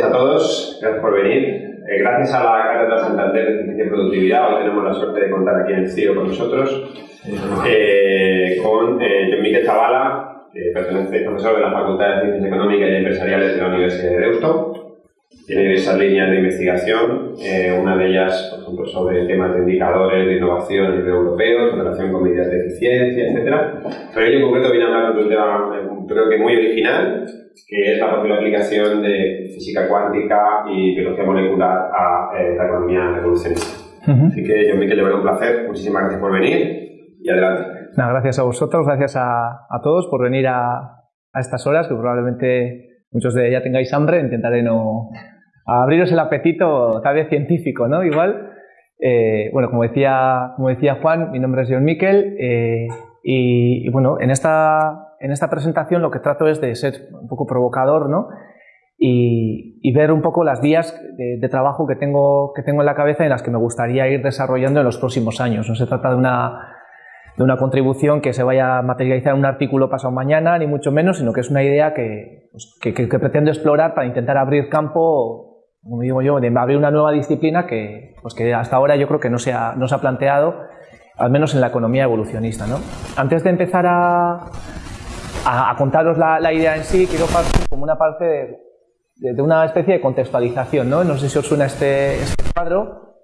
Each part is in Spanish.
noches a todos, gracias por venir. Eh, gracias a la Cátedra Santander de Ciencia y Productividad, hoy tenemos la suerte de contar aquí en el CIO con nosotros, eh, con eh, John Miquel Zavala, que pertenece, profesor de la Facultad de Ciencias Económicas y Empresariales de la Universidad de Deusto. Tiene diversas líneas de investigación, una de ellas, por ejemplo, sobre temas de indicadores de innovación a nivel europeo, en relación con medidas de eficiencia, etc. Pero ello en concreto viene a hablar de un tema, creo que muy original, que es la posible aplicación de física cuántica y biología molecular a eh, la economía evolucionista. Así que yo, Miquel, le un placer. Muchísimas gracias por venir y adelante. gracias a vosotros, gracias a, a todos por venir a, a, estas horas, que probablemente muchos de ya tengáis hambre. Intentaré no abriros el apetito, tal vez científico, ¿no? Igual. Eh, bueno, como decía, como decía Juan, mi nombre es John Miquel eh, y, bueno, en esta en esta presentación lo que trato es de ser un poco provocador, ¿no? Y, ver un poco las vías de, trabajo que tengo, que tengo en la cabeza y en las que me gustaría ir desarrollando en los próximos años. No se trata de una, de una contribución que se vaya a materializar en un artículo pasado mañana, ni mucho menos, sino que es una idea que, pues, que, pretendo explorar para intentar abrir campo, como digo yo, de abrir una nueva disciplina que, pues que hasta ahora yo creo que no se ha, no se ha planteado, al menos en la economía evolucionista. ¿no? Antes de empezar a, a, contaros la, idea en sí, quiero partir como una parte de, una especie de contextualización. ¿no? no sé si os suena este, este cuadro,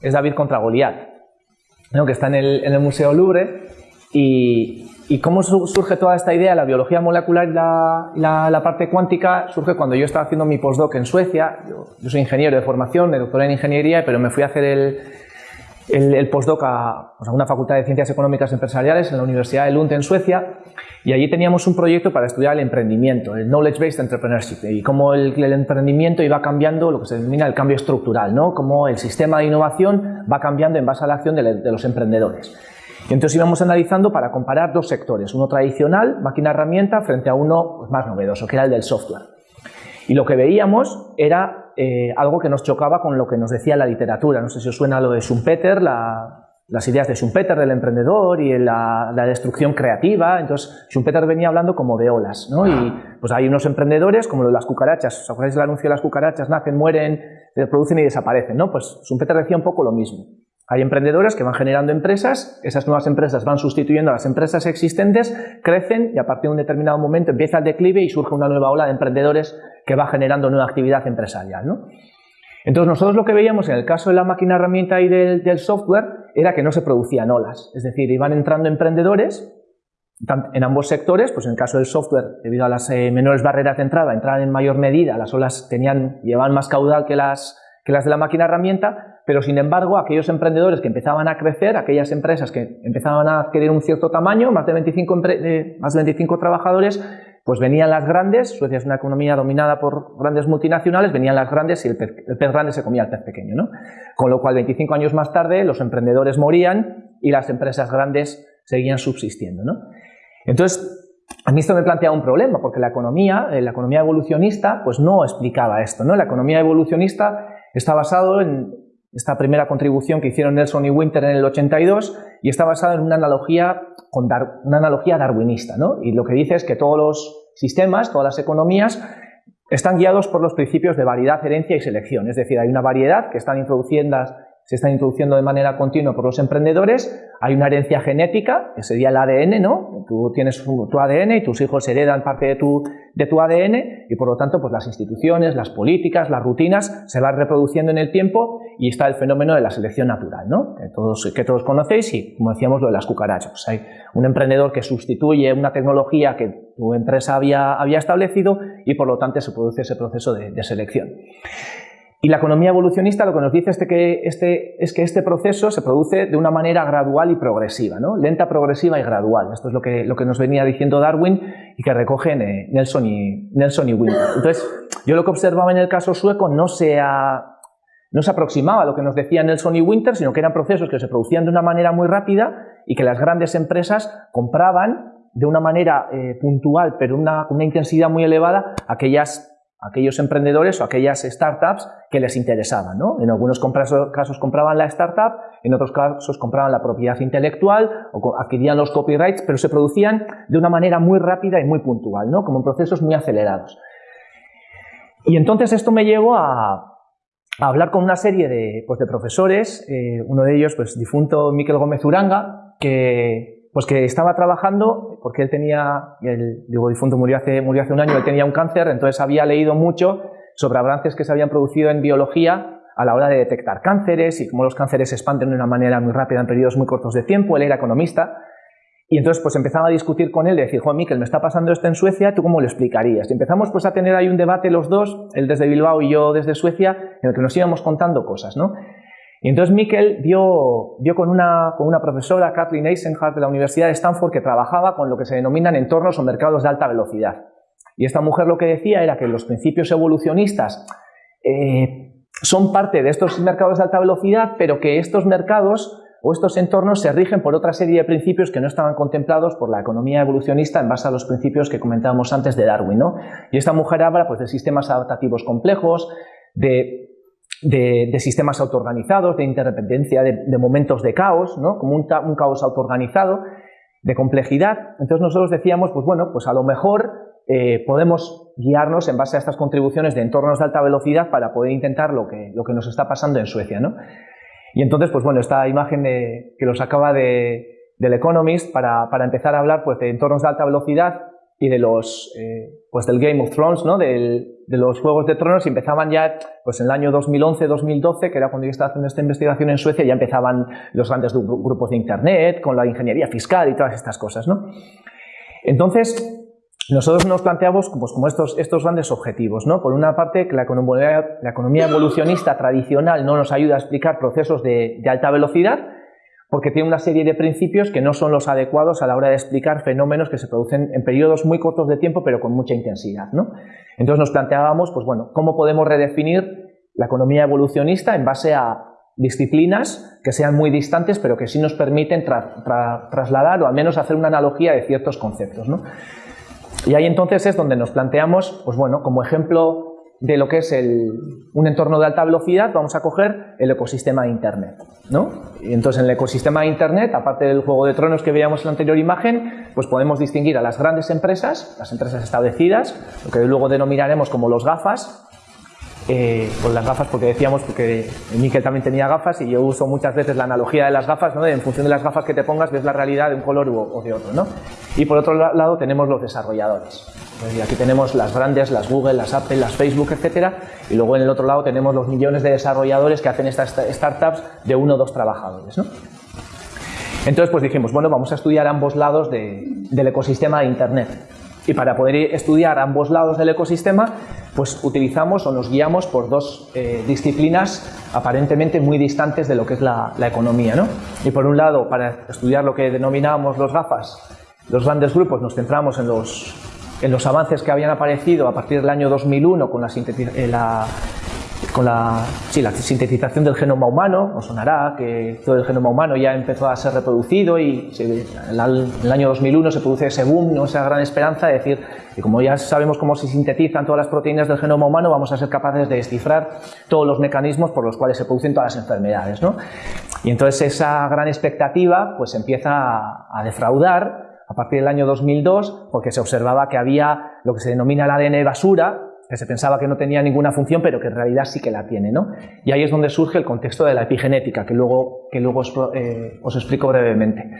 es David contra Goliat, que está en el, en el, Museo Louvre. Y, y, cómo surge toda esta idea, la biología molecular y la, la, parte cuántica, surge cuando yo estaba haciendo mi postdoc en Suecia. Yo, soy ingeniero de formación, me doctoré en ingeniería, pero me fui a hacer el, el, postdoc a, pues, a, una facultad de Ciencias Económicas Empresariales en la Universidad de Lund en Suecia y allí teníamos un proyecto para estudiar el emprendimiento, el Knowledge Based Entrepreneurship y cómo el, emprendimiento iba cambiando lo que se denomina el cambio estructural, ¿no? cómo el sistema de innovación va cambiando en base a la acción de, los emprendedores. Y entonces íbamos analizando para comparar dos sectores, uno tradicional, máquina-herramienta, frente a uno pues, más novedoso, que era el del software. Y lo que veíamos era eh, algo que nos chocaba con lo que nos decía la literatura. No sé si os suena lo de Schumpeter, las ideas de Schumpeter del emprendedor y la, destrucción creativa. Entonces, Schumpeter venía hablando como de olas, ¿no? Y pues hay unos emprendedores, como las cucarachas. ¿Os acordáis del anuncio de las cucarachas? Nacen, mueren, se reproducen y desaparecen, ¿no? Pues Schumpeter decía un poco lo mismo. Hay emprendedores que van generando empresas, esas nuevas empresas van sustituyendo a las empresas existentes, crecen y a partir de un determinado momento empieza el declive y surge una nueva ola de emprendedores que va generando nueva actividad empresarial. ¿no? Entonces nosotros lo que veíamos en el caso de la máquina herramienta y del, software era que no se producían olas, es decir, iban entrando emprendedores en ambos sectores, pues en el caso del software, debido a las eh, menores barreras de entrada, entraban en mayor medida, las olas tenían, llevaban más caudal que las, que las de la máquina herramienta, pero sin embargo aquellos emprendedores que empezaban a crecer, aquellas empresas que empezaban a adquirir un cierto tamaño, más de 25, eh, más de 25 trabajadores, pues venían las grandes, Suecia es una economía dominada por grandes multinacionales, venían las grandes y el pez, grande se comía al pez pequeño. ¿no? Con lo cual, 25 años más tarde, los emprendedores morían y las empresas grandes seguían subsistiendo. ¿no? Entonces, a mí esto me plantea un problema, porque la economía, eh, la economía evolucionista, pues no explicaba esto. ¿no? La economía evolucionista está basado en esta primera contribución que hicieron Nelson y Winter en el 82 y está basada en una analogía, con una analogía darwinista. ¿no? Y lo que dice es que todos los sistemas, todas las economías, están guiados por los principios de variedad, herencia y selección. Es decir, hay una variedad que están introduciendo se están introduciendo de manera continua por los emprendedores, hay una herencia genética, que sería el ADN, ¿no? Tú tienes tu ADN y tus hijos heredan parte de tu, de tu ADN y por lo tanto pues las instituciones, las políticas, las rutinas se van reproduciendo en el tiempo y está el fenómeno de la selección natural, ¿no? Que todos, que todos conocéis y como decíamos lo de las cucarachas. Hay un emprendedor que sustituye una tecnología que tu empresa había, había establecido y por lo tanto se produce ese proceso de, de selección. Y la economía evolucionista lo que nos dice es que este, es que este proceso se produce de una manera gradual y progresiva, ¿no? lenta, progresiva y gradual. Esto es lo que, nos venía diciendo Darwin y que recogen Nelson, y, Nelson Winter. Entonces, yo lo que observaba en el caso sueco no se, no se aproximaba a lo que nos decían Nelson y Winter, sino que eran procesos que se producían de una manera muy rápida y que las grandes empresas compraban de una manera eh, puntual, pero con una intensidad muy elevada, aquellas aquellos emprendedores o aquellas startups que les interesaban. ¿no? En algunos casos compraban la startup, en otros casos compraban la propiedad intelectual o adquirían los copyrights, pero se producían de una manera muy rápida y muy puntual, ¿no? como en procesos muy acelerados. Y entonces esto me llevó a, hablar con una serie de, pues, de profesores, eh, uno de ellos, pues difunto Miquel Gómez Uranga, que, pues, que estaba trabajando, porque él tenía, el digo difunto murió hace, murió hace un año, él tenía un cáncer, entonces había leído mucho sobre avances que se habían producido en biología a la hora de detectar cánceres y cómo los cánceres se expanden de una manera muy rápida en periodos muy cortos de tiempo, él era economista, y entonces pues empezaba a discutir con él, de decir, Juan Miquel, me está pasando esto en Suecia, ¿tú cómo lo explicarías? Y empezamos pues a tener ahí un debate los dos, él desde Bilbao y yo desde Suecia, en el que nos íbamos contando cosas, ¿no? Y entonces Miquel dio, dio con, una, con una profesora, Kathleen Eisenhardt, de la Universidad de Stanford, que trabajaba con lo que se denominan entornos o mercados de alta velocidad. Y esta mujer lo que decía era que los principios evolucionistas eh, son parte de estos mercados de alta velocidad, pero que estos mercados o estos entornos se rigen por otra serie de principios que no estaban contemplados por la economía evolucionista en base a los principios que comentábamos antes de Darwin. ¿no? Y esta mujer habla pues, de sistemas adaptativos complejos, de, sistemas autoorganizados, de interdependencia, de, momentos de caos, ¿no? como un, caos autoorganizado, de complejidad. Entonces nosotros decíamos, pues bueno, pues a lo mejor eh, podemos guiarnos en base a estas contribuciones de entornos de alta velocidad para poder intentar lo que, lo que nos está pasando en Suecia. ¿no? Y entonces, pues bueno, esta imagen que lo sacaba de, del Economist para, para, empezar a hablar pues, de entornos de alta velocidad y de los, eh, pues del Game of Thrones, ¿no? de los Juegos de Tronos, y empezaban ya pues en el año 2011-2012, que era cuando yo estaba haciendo esta investigación en Suecia, ya empezaban los grandes grupos de Internet, con la ingeniería fiscal y todas estas cosas. ¿no? Entonces, nosotros nos planteamos pues, como estos, estos grandes objetivos. ¿no? Por una parte, que la economía, la economía evolucionista tradicional no nos ayuda a explicar procesos de, alta velocidad, porque tiene una serie de principios que no son los adecuados a la hora de explicar fenómenos que se producen en periodos muy cortos de tiempo, pero con mucha intensidad. ¿no? Entonces nos planteábamos, pues bueno, cómo podemos redefinir la economía evolucionista en base a disciplinas que sean muy distantes, pero que sí nos permiten trasladar o al menos hacer una analogía de ciertos conceptos. ¿no? Y ahí entonces es donde nos planteamos, pues bueno, como ejemplo de lo que es un entorno de alta velocidad, vamos a coger el ecosistema de Internet. ¿no? Y entonces en el ecosistema de Internet, aparte del juego de tronos que veíamos en la anterior imagen, pues podemos distinguir a las grandes empresas, las empresas establecidas, lo que luego denominaremos como los GAFAS, eh, con las gafas, porque decíamos, porque Miquel también tenía gafas y yo uso muchas veces la analogía de las gafas, ¿no? en función de las gafas que te pongas ves la realidad de un color o de otro. ¿no? Y por otro lado tenemos los desarrolladores. Y aquí tenemos las grandes, las Google, las Apple, las Facebook, etcétera, y luego en el otro lado tenemos los millones de desarrolladores que hacen estas startups de uno o dos trabajadores. ¿no? Entonces pues dijimos, bueno, vamos a estudiar ambos lados del ecosistema de Internet. Y para poder estudiar ambos lados del ecosistema, pues utilizamos o nos guiamos por dos eh, disciplinas aparentemente muy distantes de lo que es la, economía. ¿no? Y por un lado, para estudiar lo que denominábamos los GAFAS, los grandes grupos, nos centramos en los, en los avances que habían aparecido a partir del año 2001 con la, eh, la con la, sí, la sintetización del genoma humano, os sonará que todo el genoma humano ya empezó a ser reproducido y en el año 2001 se produce ese boom, ¿no? esa gran esperanza de decir que como ya sabemos cómo se sintetizan todas las proteínas del genoma humano, vamos a ser capaces de descifrar todos los mecanismos por los cuales se producen todas las enfermedades. ¿no? Y entonces esa gran expectativa pues empieza a defraudar a partir del año 2002 porque se observaba que había lo que se denomina el ADN basura, que se pensaba que no tenía ninguna función, pero que en realidad sí que la tiene. ¿no? Y ahí es donde surge el contexto de la epigenética, que luego, que luego os, eh, explico brevemente.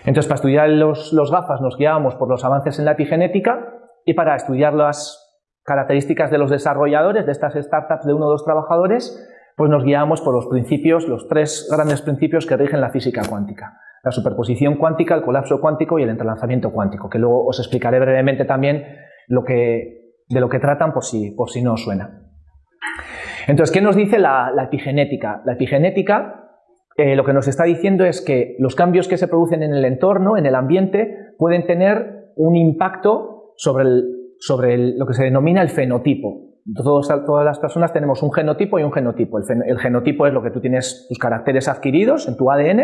Entonces, para estudiar los, los gafas nos guiábamos por los avances en la epigenética y para estudiar las características de los desarrolladores de estas startups de uno o dos trabajadores, pues nos guiábamos por los principios, los tres grandes principios que rigen la física cuántica. La superposición cuántica, el colapso cuántico y el entrelazamiento cuántico, que luego os explicaré brevemente también lo que de lo que tratan por si, por si no os suena. Entonces, ¿qué nos dice la, epigenética? La epigenética eh, lo que nos está diciendo es que los cambios que se producen en el entorno, en el ambiente, pueden tener un impacto sobre, sobre lo que se denomina el fenotipo. todas las personas tenemos un genotipo y un genotipo. El, el, genotipo es lo que tú tienes, tus caracteres adquiridos en tu ADN,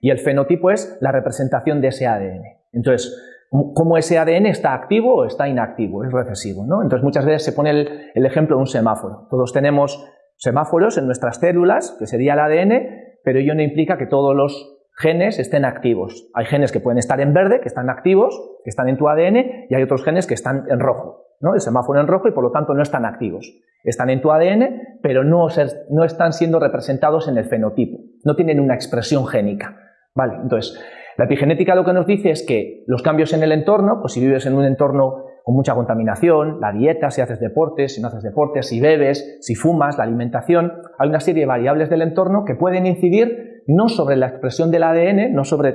y el fenotipo es la representación de ese ADN. Entonces, cómo ese ADN está activo o está inactivo, es recesivo. ¿no? Entonces muchas veces se pone el, ejemplo de un semáforo. Todos tenemos semáforos en nuestras células, que sería el ADN, pero ello no implica que todos los genes estén activos. Hay genes que pueden estar en verde, que están activos, que están en tu ADN, y hay otros genes que están en rojo, ¿no? el semáforo en rojo y por lo tanto no están activos. Están en tu ADN, pero no, están siendo representados en el fenotipo, no tienen una expresión génica. ¿vale? Entonces, la epigenética lo que nos dice es que los cambios en el entorno, pues si vives en un entorno con mucha contaminación, la dieta, si haces deportes, si no haces deportes, si bebes, si fumas, la alimentación, hay una serie de variables del entorno que pueden incidir no sobre la expresión del ADN, no sobre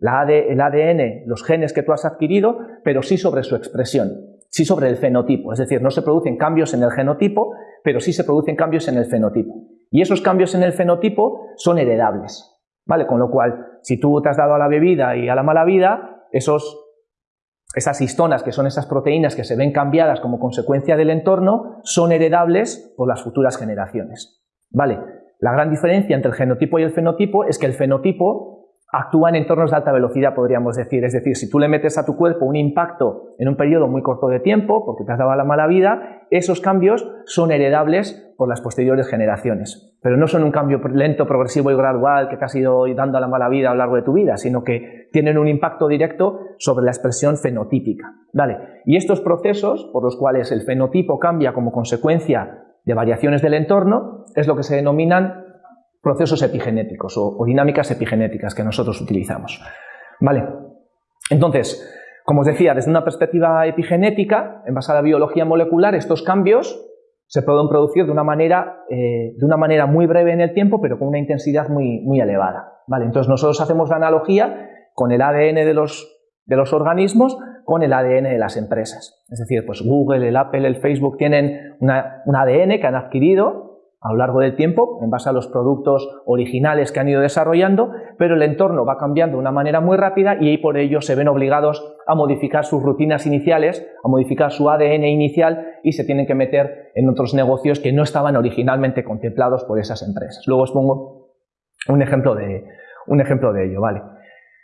el ADN, los genes que tú has adquirido, pero sí sobre su expresión, sí sobre el fenotipo. Es decir, no se producen cambios en el genotipo, pero sí se producen cambios en el fenotipo. Y esos cambios en el fenotipo son heredables. ¿Vale? Con lo cual, si tú te has dado a la bebida y a la mala vida, esos, esas histonas, que son esas proteínas que se ven cambiadas como consecuencia del entorno, son heredables por las futuras generaciones. ¿Vale? La gran diferencia entre el genotipo y el fenotipo es que el fenotipo actúa en entornos de alta velocidad, podríamos decir. Es decir, si tú le metes a tu cuerpo un impacto en un periodo muy corto de tiempo, porque te has dado la mala vida, esos cambios son heredables por las posteriores generaciones. Pero no son un cambio lento, progresivo y gradual que te has ido dando a la mala vida a lo largo de tu vida, sino que tienen un impacto directo sobre la expresión fenotípica. Y estos procesos, por los cuales el fenotipo cambia como consecuencia de variaciones del entorno, es lo que se denominan procesos epigenéticos o, dinámicas epigenéticas que nosotros utilizamos. ¿Vale? Entonces, como os decía, desde una perspectiva epigenética, en base a la biología molecular, estos cambios se pueden producir de una manera, eh, de una manera muy breve en el tiempo, pero con una intensidad muy, muy elevada. ¿Vale? Entonces nosotros hacemos la analogía con el ADN de los, de los organismos con el ADN de las empresas. Es decir, pues Google, el Apple, el Facebook tienen un ADN que han adquirido a lo largo del tiempo, en base a los productos originales que han ido desarrollando, pero el entorno va cambiando de una manera muy rápida y por ello se ven obligados a modificar sus rutinas iniciales, a modificar su ADN inicial y se tienen que meter en otros negocios que no estaban originalmente contemplados por esas empresas. Luego os pongo un ejemplo de, un ejemplo de ello. ¿vale?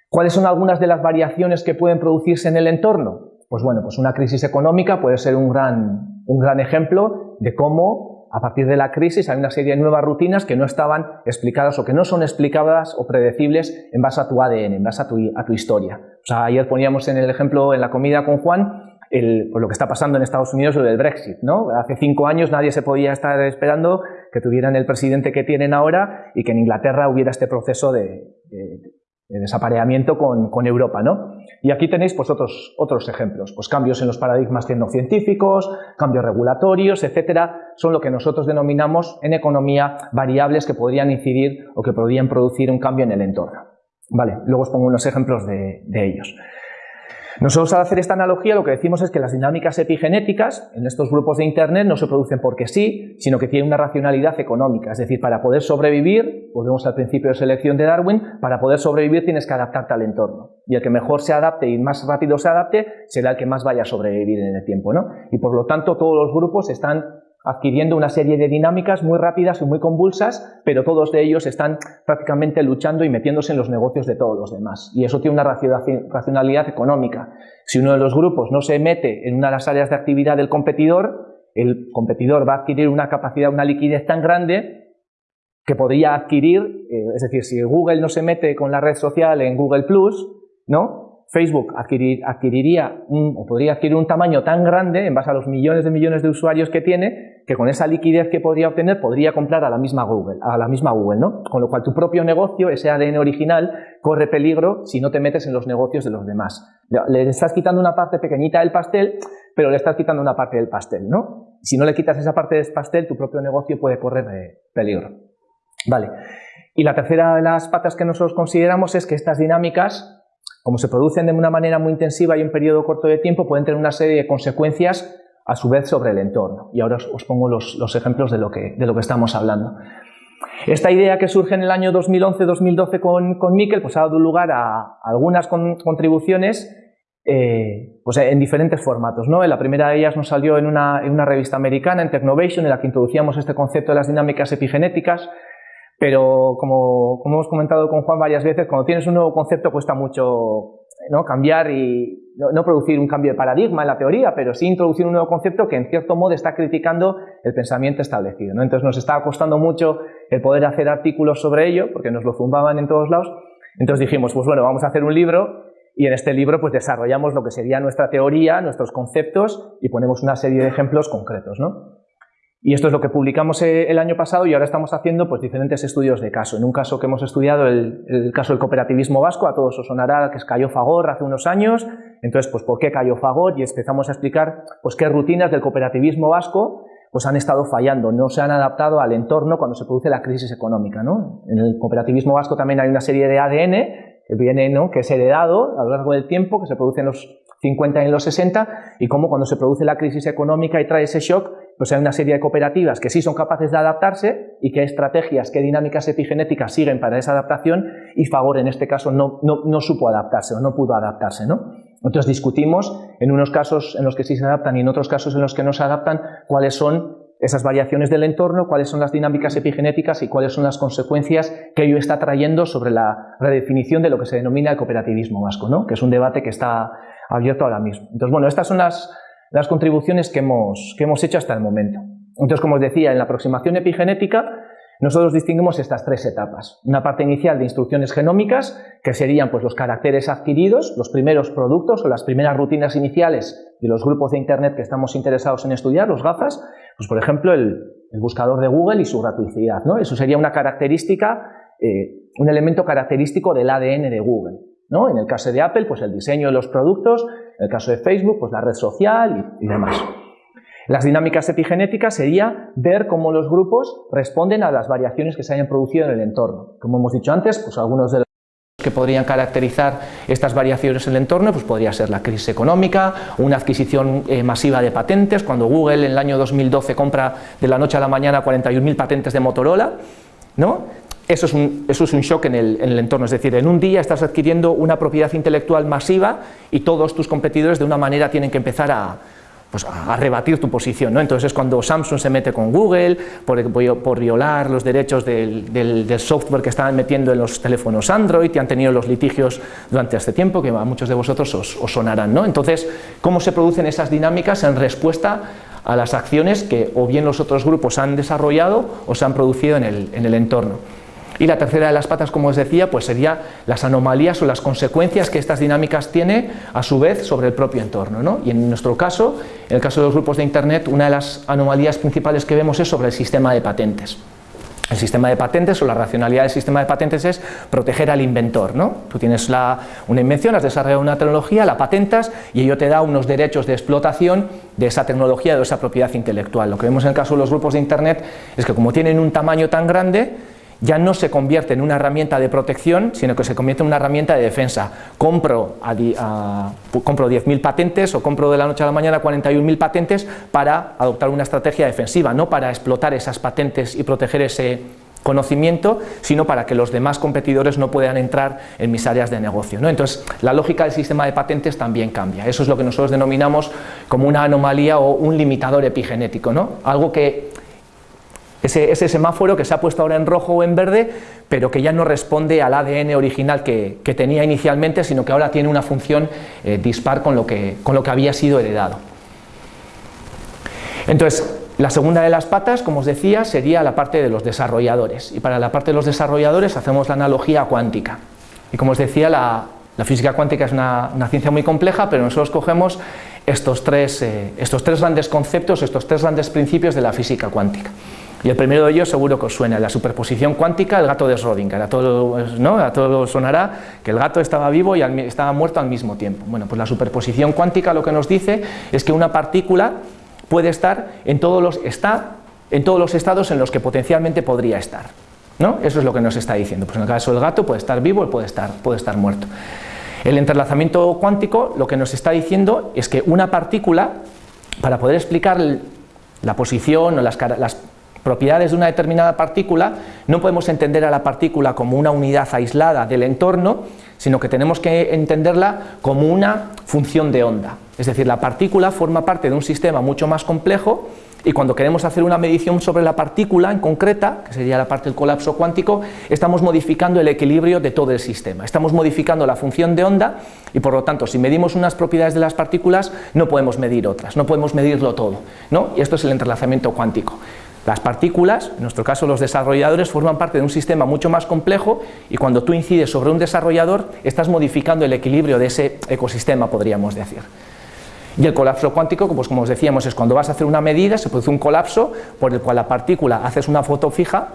¿Cuáles son algunas de las variaciones que pueden producirse en el entorno? Pues bueno, pues una crisis económica puede ser un gran, un gran ejemplo de cómo a partir de la crisis hay una serie de nuevas rutinas que no estaban explicadas o que no son explicadas o predecibles en base a tu ADN, en base a tu, historia. O sea, ayer poníamos en el ejemplo en la comida con Juan el, pues lo que está pasando en Estados Unidos, lo del Brexit. ¿no? Hace cinco años nadie se podía estar esperando que tuvieran el presidente que tienen ahora y que en Inglaterra hubiera este proceso de desapareamiento con, Europa. ¿no? Y aquí tenéis pues, otros, otros ejemplos, pues cambios en los paradigmas tecnocientíficos, cambios regulatorios, etcétera, son lo que nosotros denominamos en economía variables que podrían incidir o que podrían producir un cambio en el entorno. Vale, luego os pongo unos ejemplos de, de ellos. Nosotros al hacer esta analogía lo que decimos es que las dinámicas epigenéticas en estos grupos de Internet no se producen porque sí, sino que tienen una racionalidad económica. Es decir, para poder sobrevivir, volvemos al principio de selección de Darwin, para poder sobrevivir tienes que adaptarte al entorno. Y el que mejor se adapte y más rápido se adapte será el que más vaya a sobrevivir en el tiempo. ¿no? Y por lo tanto todos los grupos están adquiriendo una serie de dinámicas muy rápidas y muy convulsas, pero todos de ellos están prácticamente luchando y metiéndose en los negocios de todos los demás. Y eso tiene una racionalidad económica. Si uno de los grupos no se mete en una de las áreas de actividad del competidor, el competidor va a adquirir una capacidad, una liquidez tan grande que podría adquirir, eh, es decir, si Google no se mete con la red social en Google Plus, ¿no? Facebook adquiriría o podría adquirir un tamaño tan grande en base a los millones de millones de usuarios que tiene que con esa liquidez que podría obtener podría comprar a la misma Google, a la misma Google, ¿no? Con lo cual tu propio negocio, ese ADN original, corre peligro si no te metes en los negocios de los demás. Le estás quitando una parte pequeñita del pastel, pero le estás quitando una parte del pastel, ¿no? Si no le quitas esa parte del pastel, tu propio negocio puede correr eh, peligro. Vale. Y la tercera de las patas que nosotros consideramos es que estas dinámicas como se producen de una manera muy intensiva y un periodo corto de tiempo, pueden tener una serie de consecuencias a su vez sobre el entorno. Y ahora os, pongo los, ejemplos de lo, que, estamos hablando. Esta idea que surge en el año 2011-2012 con, con pues ha dado lugar a algunas contribuciones eh, pues en diferentes formatos. ¿no? La primera de ellas nos salió en en una revista americana, en Technovation, en la que introducíamos este concepto de las dinámicas epigenéticas, pero como, hemos comentado con Juan varias veces, cuando tienes un nuevo concepto cuesta mucho ¿no? cambiar y no, producir un cambio de paradigma en la teoría, pero sí introducir un nuevo concepto que en cierto modo está criticando el pensamiento establecido. ¿no? Entonces nos estaba costando mucho el poder hacer artículos sobre ello, porque nos lo zumbaban en todos lados. Entonces dijimos, pues bueno, vamos a hacer un libro y en este libro pues desarrollamos lo que sería nuestra teoría, nuestros conceptos y ponemos una serie de ejemplos concretos. ¿no? Y esto es lo que publicamos eh, el año pasado y ahora estamos haciendo pues, diferentes estudios de caso. En un caso que hemos estudiado, el, caso del cooperativismo vasco, a todos os sonará que cayó Fagor hace unos años. Entonces, pues, ¿por qué cayó Fagor? Y empezamos a explicar pues, qué rutinas del cooperativismo vasco pues han estado fallando, no se han adaptado al entorno cuando se produce la crisis económica. En el cooperativismo vasco también hay una serie de ADN que viene, ¿no? que es heredado a lo largo del tiempo, que se produce en los 50 y en los 60, y cómo cuando se produce la crisis económica y trae ese shock, pues hay una serie de cooperativas que sí son capaces de adaptarse y qué estrategias, qué dinámicas epigenéticas siguen para esa adaptación y Favor en este caso no, no, no supo adaptarse o no pudo adaptarse. ¿no? Entonces discutimos en unos casos en los que sí se adaptan y en otros casos en los que no se adaptan cuáles son esas variaciones del entorno, cuáles son las dinámicas epigenéticas y cuáles son las consecuencias que ello está trayendo sobre la redefinición de lo que se denomina el cooperativismo vasco, ¿no? que es un debate que está abierto ahora mismo. Entonces, bueno, estas son las, las contribuciones que hemos, que hemos hecho hasta el momento. Entonces, como os decía, en la aproximación epigenética nosotros distinguimos estas tres etapas. Una parte inicial de instrucciones genómicas, que serían pues, los caracteres adquiridos, los primeros productos o las primeras rutinas iniciales de los grupos de Internet que estamos interesados en estudiar, los gafas, pues por ejemplo el, buscador de Google y su gratuidad. ¿no? Eso sería una característica, eh, un elemento característico del ADN de Google. ¿no? En el caso de Apple, pues el diseño de los productos, en el caso de Facebook, pues la red social y, demás. Las dinámicas epigenéticas sería ver cómo los grupos responden a las variaciones que se hayan producido en el entorno. Como hemos dicho antes, pues algunos de los que podrían caracterizar estas variaciones en el entorno, pues podría ser la crisis económica, una adquisición eh, masiva de patentes, cuando Google en el año 2012 compra de la noche a la mañana 41.000 patentes de Motorola, ¿no? Eso es, un, shock en el, en el entorno, es decir, en un día estás adquiriendo una propiedad intelectual masiva y todos tus competidores de una manera tienen que empezar a, pues, rebatir tu posición. ¿no? Entonces es cuando Samsung se mete con Google por, violar los derechos del, software que estaban metiendo en los teléfonos Android y han tenido los litigios durante este tiempo que a muchos de vosotros os, sonarán. ¿no? Entonces, ¿cómo se producen esas dinámicas en respuesta a las acciones que o bien los otros grupos han desarrollado o se han producido en el entorno? Y la tercera de las patas, como os decía, pues sería las anomalías o las consecuencias que estas dinámicas tienen a su vez sobre el propio entorno. ¿no? Y en nuestro caso, en el caso de los grupos de Internet, una de las anomalías principales que vemos es sobre el sistema de patentes. El sistema de patentes o la racionalidad del sistema de patentes es proteger al inventor. ¿no? Tú tienes la, una invención, has desarrollado una tecnología, la patentas y ello te da unos derechos de explotación de esa tecnología, de esa propiedad intelectual. Lo que vemos en el caso de los grupos de Internet es que como tienen un tamaño tan grande, ya no se convierte en una herramienta de protección, sino que se convierte en una herramienta de defensa. Compro, compro 10.000 patentes o compro de la noche a la mañana 41.000 patentes para adoptar una estrategia defensiva, no para explotar esas patentes y proteger ese conocimiento, sino para que los demás competidores no puedan entrar en mis áreas de negocio. ¿no? Entonces, la lógica del sistema de patentes también cambia. Eso es lo que nosotros denominamos como una anomalía o un limitador epigenético, ¿no? algo que ese, semáforo que se ha puesto ahora en rojo o en verde, pero que ya no responde al ADN original que, tenía inicialmente, sino que ahora tiene una función eh, dispar con lo, que, con lo que había sido heredado. Entonces, la segunda de las patas, como os decía, sería la parte de los desarrolladores. Y para la parte de los desarrolladores hacemos la analogía cuántica. Y como os decía, la, física cuántica es una, ciencia muy compleja, pero nosotros cogemos estos tres, eh, estos tres grandes conceptos, estos tres grandes principios de la física cuántica. Y el primero de ellos seguro que os suena, la superposición cuántica, el gato de Schrödinger. A todos sonará que el gato estaba vivo y estaba muerto al mismo tiempo. Bueno, pues la superposición cuántica lo que nos dice es que una partícula puede estar en todos los, está en todos los estados en los que potencialmente podría estar. ¿no? Eso es lo que nos está diciendo. Pues en el caso del gato puede estar vivo y puede estar, puede estar muerto. El entrelazamiento cuántico lo que nos está diciendo es que una partícula, para poder explicar la posición o las, las propiedades de una determinada partícula, no podemos entender a la partícula como una unidad aislada del entorno, sino que tenemos que entenderla como una función de onda. Es decir, la partícula forma parte de un sistema mucho más complejo y cuando queremos hacer una medición sobre la partícula en concreta, que sería la parte del colapso cuántico, estamos modificando el equilibrio de todo el sistema. Estamos modificando la función de onda y por lo tanto, si medimos unas propiedades de las partículas, no podemos medir otras, no podemos medirlo todo. ¿no? Y esto es el entrelazamiento cuántico. Las partículas, en nuestro caso los desarrolladores, forman parte de un sistema mucho más complejo y cuando tú incides sobre un desarrollador estás modificando el equilibrio de ese ecosistema, podríamos decir. Y el colapso cuántico, pues como os decíamos, es cuando vas a hacer una medida, se produce un colapso por el cual la partícula haces una foto fija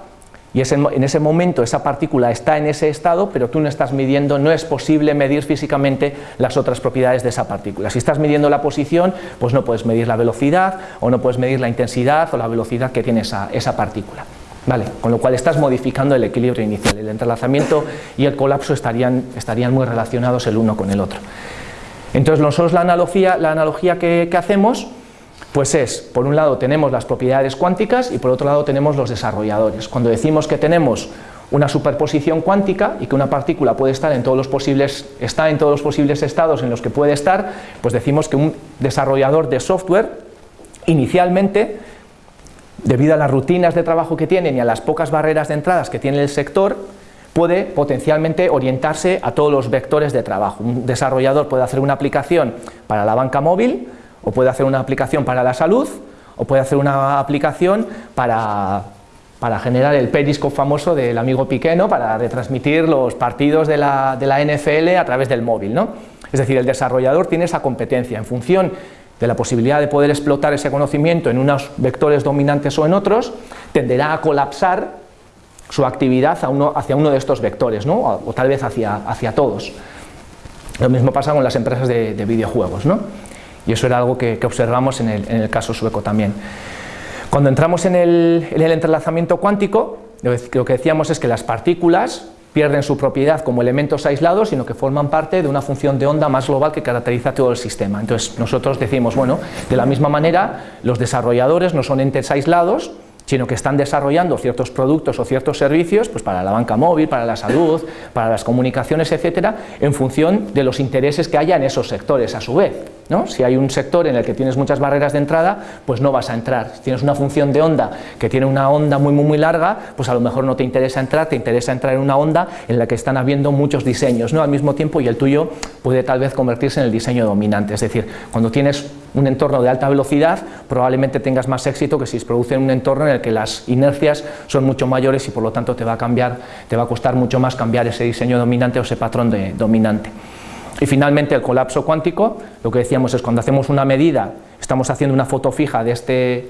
y en ese momento esa partícula está en ese estado, pero tú no estás midiendo, no es posible medir físicamente las otras propiedades de esa partícula. Si estás midiendo la posición, pues no puedes medir la velocidad o no puedes medir la intensidad o la velocidad que tiene esa, esa partícula. ¿Vale? Con lo cual estás modificando el equilibrio inicial. El entrelazamiento y el colapso estarían, estarían muy relacionados el uno con el otro. Entonces nosotros la analogía, la analogía que, que hacemos pues es, por un lado tenemos las propiedades cuánticas y por otro lado tenemos los desarrolladores. Cuando decimos que tenemos una superposición cuántica y que una partícula puede estar en todos los posibles, está en todos los posibles estados en los que puede estar, pues decimos que un desarrollador de software inicialmente, debido a las rutinas de trabajo que tienen y a las pocas barreras de entradas que tiene el sector, puede potencialmente orientarse a todos los vectores de trabajo. Un desarrollador puede hacer una aplicación para la banca móvil, o puede hacer una aplicación para la salud, o puede hacer una aplicación para, generar el periscope famoso del amigo Piqué, para retransmitir los partidos de la, de la, NFL a través del móvil. ¿no? Es decir, el desarrollador tiene esa competencia en función de la posibilidad de poder explotar ese conocimiento en unos vectores dominantes o en otros, tenderá a colapsar su actividad hacia uno de estos vectores, ¿no? o, tal vez hacia, hacia todos. Lo mismo pasa con las empresas de, de videojuegos. ¿no? Y eso era algo que, observamos en el, caso sueco también. Cuando entramos en el, entrelazamiento cuántico, lo que decíamos es que las partículas pierden su propiedad como elementos aislados, sino que forman parte de una función de onda más global que caracteriza todo el sistema. Entonces nosotros decimos, bueno, de la misma manera, los desarrolladores no son entes aislados, sino que están desarrollando ciertos productos o ciertos servicios pues para la banca móvil, para la salud, para las comunicaciones, etcétera, en función de los intereses que haya en esos sectores a su vez. ¿No? Si hay un sector en el que tienes muchas barreras de entrada, pues no vas a entrar. Si tienes una función de onda que tiene una onda muy, muy, muy larga, pues a lo mejor no te interesa entrar, te interesa entrar en una onda en la que están habiendo muchos diseños ¿no? al mismo tiempo y el tuyo puede tal vez convertirse en el diseño dominante. Es decir, cuando tienes un entorno de alta velocidad, probablemente tengas más éxito que si se produce en un entorno en el que las inercias son mucho mayores y por lo tanto te va a cambiar, te va a costar mucho más cambiar ese diseño dominante o ese patrón de, dominante. Y finalmente el colapso cuántico, lo que decíamos es cuando hacemos una medida, estamos haciendo una foto fija de, este,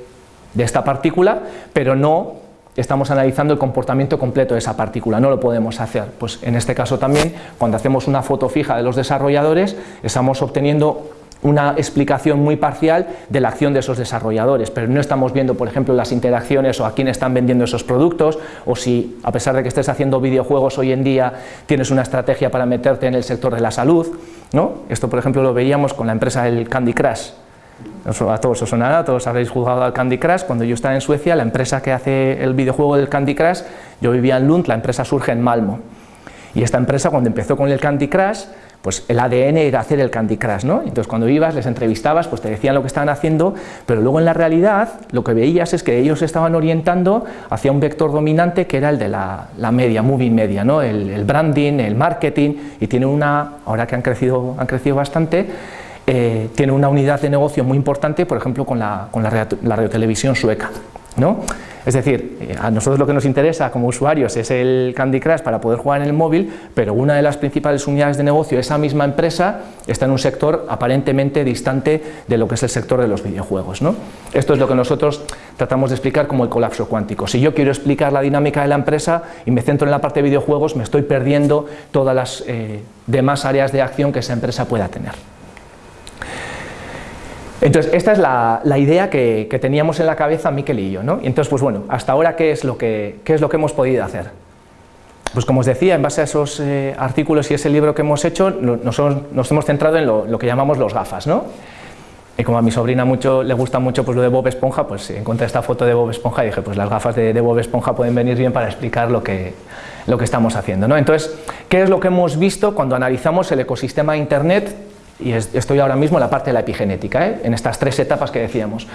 de esta partícula, pero no estamos analizando el comportamiento completo de esa partícula, no lo podemos hacer. Pues en este caso también, cuando hacemos una foto fija de los desarrolladores, estamos obteniendo una explicación muy parcial de la acción de esos desarrolladores, pero no estamos viendo, por ejemplo, las interacciones o a quién están vendiendo esos productos, o si, a pesar de que estés haciendo videojuegos hoy en día, tienes una estrategia para meterte en el sector de la salud. ¿no? Esto, por ejemplo, lo veíamos con la empresa del Candy Crush. A todos os sonará, todos habréis jugado al Candy Crush. Cuando yo estaba en Suecia, la empresa que hace el videojuego del Candy Crush, yo vivía en Lund, la empresa surge en Malmo. Y esta empresa, cuando empezó con el Candy Crush, pues el ADN era hacer el Candy Crush, ¿no? Entonces cuando ibas, les entrevistabas, pues te decían lo que estaban haciendo, pero luego en la realidad lo que veías es que ellos estaban orientando hacia un vector dominante que era el de la, media, moving media, ¿no? El, branding, el marketing, y tiene una, ahora que han crecido, han crecido bastante, eh, tiene una unidad de negocio muy importante, por ejemplo, con la, con la, la radiotelevisión sueca, ¿no? Es decir, a nosotros lo que nos interesa como usuarios es el Candy Crush para poder jugar en el móvil, pero una de las principales unidades de negocio de esa misma empresa está en un sector aparentemente distante de lo que es el sector de los videojuegos. ¿no? Esto es lo que nosotros tratamos de explicar como el colapso cuántico. Si yo quiero explicar la dinámica de la empresa y me centro en la parte de videojuegos, me estoy perdiendo todas las eh, demás áreas de acción que esa empresa pueda tener. Entonces, esta es la, idea que, teníamos en la cabeza Miquel y yo, ¿no? Y entonces, pues bueno, hasta ahora, ¿qué es lo que, es lo que hemos podido hacer? Pues como os decía, en base a esos eh, artículos y ese libro que hemos hecho, nos, hemos centrado en lo, que llamamos los gafas, ¿no? Y como a mi sobrina mucho, le gusta mucho pues, lo de Bob Esponja, pues encontré esta foto de Bob Esponja y dije, pues las gafas de, Bob Esponja pueden venir bien para explicar lo que, lo que estamos haciendo. ¿no? Entonces, ¿qué es lo que hemos visto cuando analizamos el ecosistema de Internet y estoy ahora mismo en la parte de la epigenética, ¿eh? en estas tres etapas que decíamos.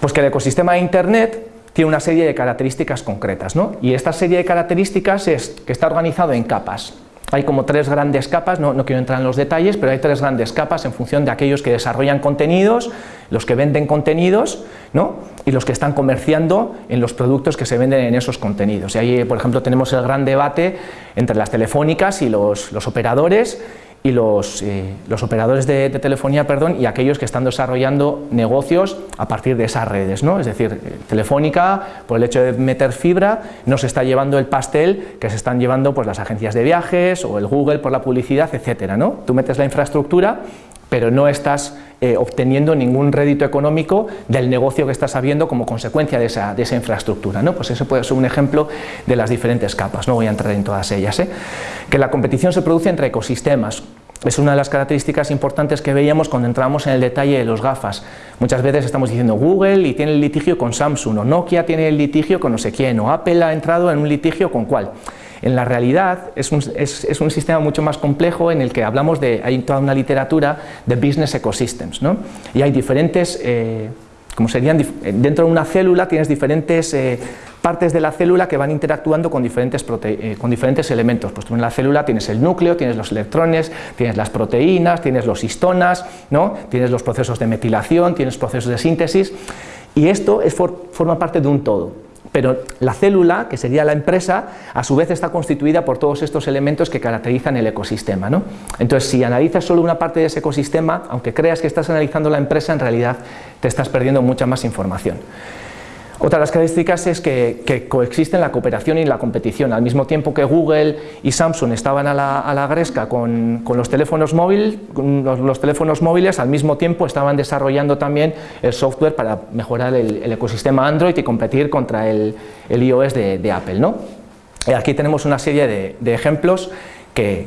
Pues que el ecosistema de Internet tiene una serie de características concretas, ¿no? y esta serie de características es que está organizado en capas. hay como tres grandes capas, no, quiero entrar en los detalles, pero hay tres grandes capas en función de aquellos que desarrollan contenidos, los que venden contenidos ¿no? y los que están comerciando en los productos que se venden en esos contenidos. Y ahí, por ejemplo, tenemos el gran debate entre las telefónicas y los, los operadores y los, eh, los operadores de, telefonía perdón, y aquellos que están desarrollando negocios a partir de esas redes. ¿no? Es decir, eh, Telefónica, por el hecho de meter fibra, no se está llevando el pastel que se están llevando pues, las agencias de viajes o el Google por la publicidad, etc. ¿no? Tú metes la infraestructura pero no estás eh, obteniendo ningún rédito económico del negocio que estás habiendo como consecuencia de esa, de esa, infraestructura. ¿no? Pues eso puede ser un ejemplo de las diferentes capas, no voy a entrar en todas ellas. ¿eh? Que la competición se produce entre ecosistemas, es una de las características importantes que veíamos cuando entramos en el detalle de los gafas. Muchas veces estamos diciendo Google y tiene el litigio con Samsung, o Nokia tiene el litigio con no sé quién, o Apple ha entrado en un litigio con cuál. En la realidad es un, es, un, sistema mucho más complejo en el que hablamos de, hay toda una literatura de business ecosystems, ¿no? y hay diferentes, eh, como serían, dentro de una célula tienes diferentes eh, partes de la célula que van interactuando con diferentes, eh, con diferentes elementos. Pues tú en la célula tienes el núcleo, tienes los electrones, tienes las proteínas, tienes los histonas, ¿no? tienes los procesos de metilación, tienes procesos de síntesis, y esto es forma parte de un todo. Pero la célula, que sería la empresa, a su vez está constituida por todos estos elementos que caracterizan el ecosistema. ¿no? Entonces, si analizas solo una parte de ese ecosistema, aunque creas que estás analizando la empresa, en realidad te estás perdiendo mucha más información. Otra de las características es que, coexisten la cooperación y la competición. Al mismo tiempo que Google y Samsung estaban a la, gresca con, los, teléfonos los, teléfonos móviles, al mismo tiempo estaban desarrollando también el software para mejorar el, ecosistema Android y competir contra el, iOS de, Apple. ¿no? aquí tenemos una serie de ejemplos que,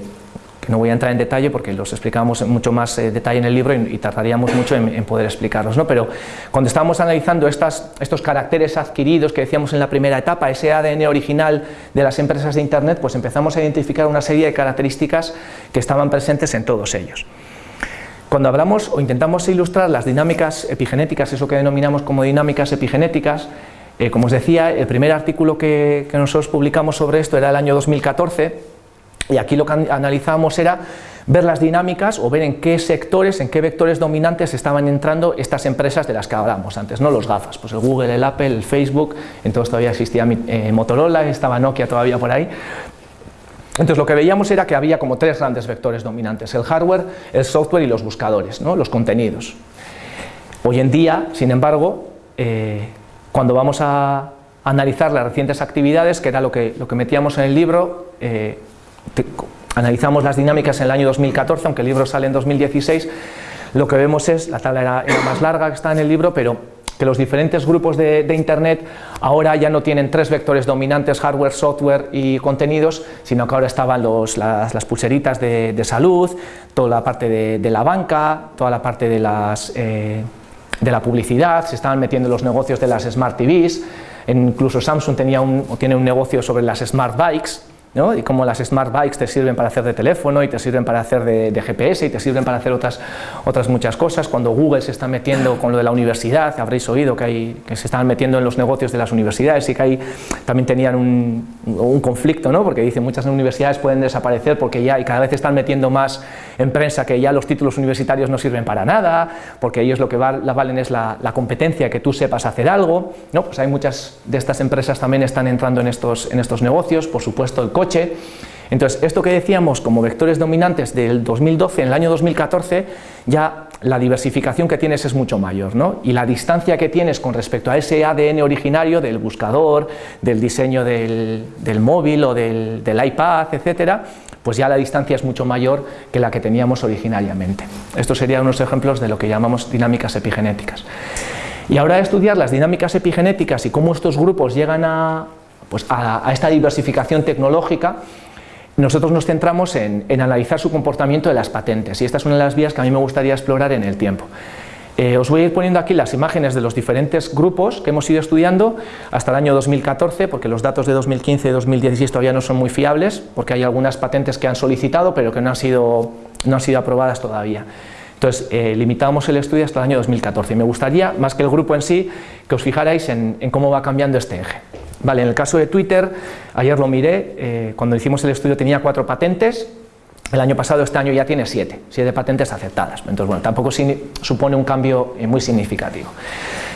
que no voy a entrar en detalle porque los explicamos en mucho más eh, detalle en el libro y, tardaríamos mucho en, poder explicarlos. ¿no? Pero cuando estábamos analizando estas, estos caracteres adquiridos que decíamos en la primera etapa, ese ADN original de las empresas de Internet, pues empezamos a identificar una serie de características que estaban presentes en todos ellos. Cuando hablamos o intentamos ilustrar las dinámicas epigenéticas, eso que denominamos como dinámicas epigenéticas, eh, como os decía, el primer artículo que, que nosotros publicamos sobre esto era el año 2014, y aquí lo que analizábamos era ver las dinámicas o ver en qué sectores, en qué vectores dominantes estaban entrando estas empresas de las que hablamos antes, no los gafas, pues el Google, el Apple, el Facebook, entonces todavía existía eh, Motorola, estaba Nokia todavía por ahí. Entonces lo que veíamos era que había como tres grandes vectores dominantes, el hardware, el software y los buscadores, ¿no? los contenidos. Hoy en día, sin embargo, eh, cuando vamos a analizar las recientes actividades, que era lo que, lo que metíamos en el libro, eh, analizamos las dinámicas en el año 2014, aunque el libro sale en 2016, lo que vemos es, la tabla era, más larga que está en el libro, pero que los diferentes grupos de, Internet ahora ya no tienen tres vectores dominantes, hardware, software y contenidos, sino que ahora estaban las, pulseritas de, salud, toda la parte de, la banca, toda la parte de, las, eh, de la publicidad, se estaban metiendo los negocios de las Smart TVs, incluso Samsung tenía un, tiene un negocio sobre las Smart Bikes, y cómo las smart bikes te sirven para hacer de teléfono y te sirven para hacer de, GPS y te sirven para hacer otras, otras muchas cosas. Cuando Google se está metiendo con lo de la universidad, habréis oído que, se están metiendo en los negocios de las universidades y que ahí también tenían un, conflicto, ¿no? porque dicen muchas universidades pueden desaparecer porque ya y cada vez están metiendo más en prensa que ya los títulos universitarios no sirven para nada, porque ellos lo que valen es la, la, competencia, que tú sepas hacer algo. ¿no? Pues hay muchas de estas empresas también están entrando en estos, en estos negocios, por supuesto el coche. Entonces, esto que decíamos como vectores dominantes del 2012, en el año 2014, ya la diversificación que tienes es mucho mayor, ¿no? Y la distancia que tienes con respecto a ese ADN originario del buscador, del diseño del, móvil o del, iPad, etcétera, pues ya la distancia es mucho mayor que la que teníamos originariamente. Estos serían unos ejemplos de lo que llamamos dinámicas epigenéticas. Y ahora estudiar las dinámicas epigenéticas y cómo estos grupos llegan a, pues a, esta diversificación tecnológica, nosotros nos centramos en, analizar su comportamiento de las patentes y esta es una de las vías que a mí me gustaría explorar en el tiempo. Eh, os voy a ir poniendo aquí las imágenes de los diferentes grupos que hemos ido estudiando hasta el año 2014, porque los datos de 2015 y 2016 todavía no son muy fiables, porque hay algunas patentes que han solicitado pero que no han sido, no han sido aprobadas todavía. Entonces, eh, limitamos el estudio hasta el año 2014 y me gustaría, más que el grupo en sí, que os fijarais en, cómo va cambiando este eje. Vale, en el caso de Twitter, ayer lo miré, eh, cuando hicimos el estudio tenía cuatro patentes, el año pasado, este año ya tiene siete, siete patentes aceptadas. Entonces, bueno, tampoco supone un cambio eh, muy significativo.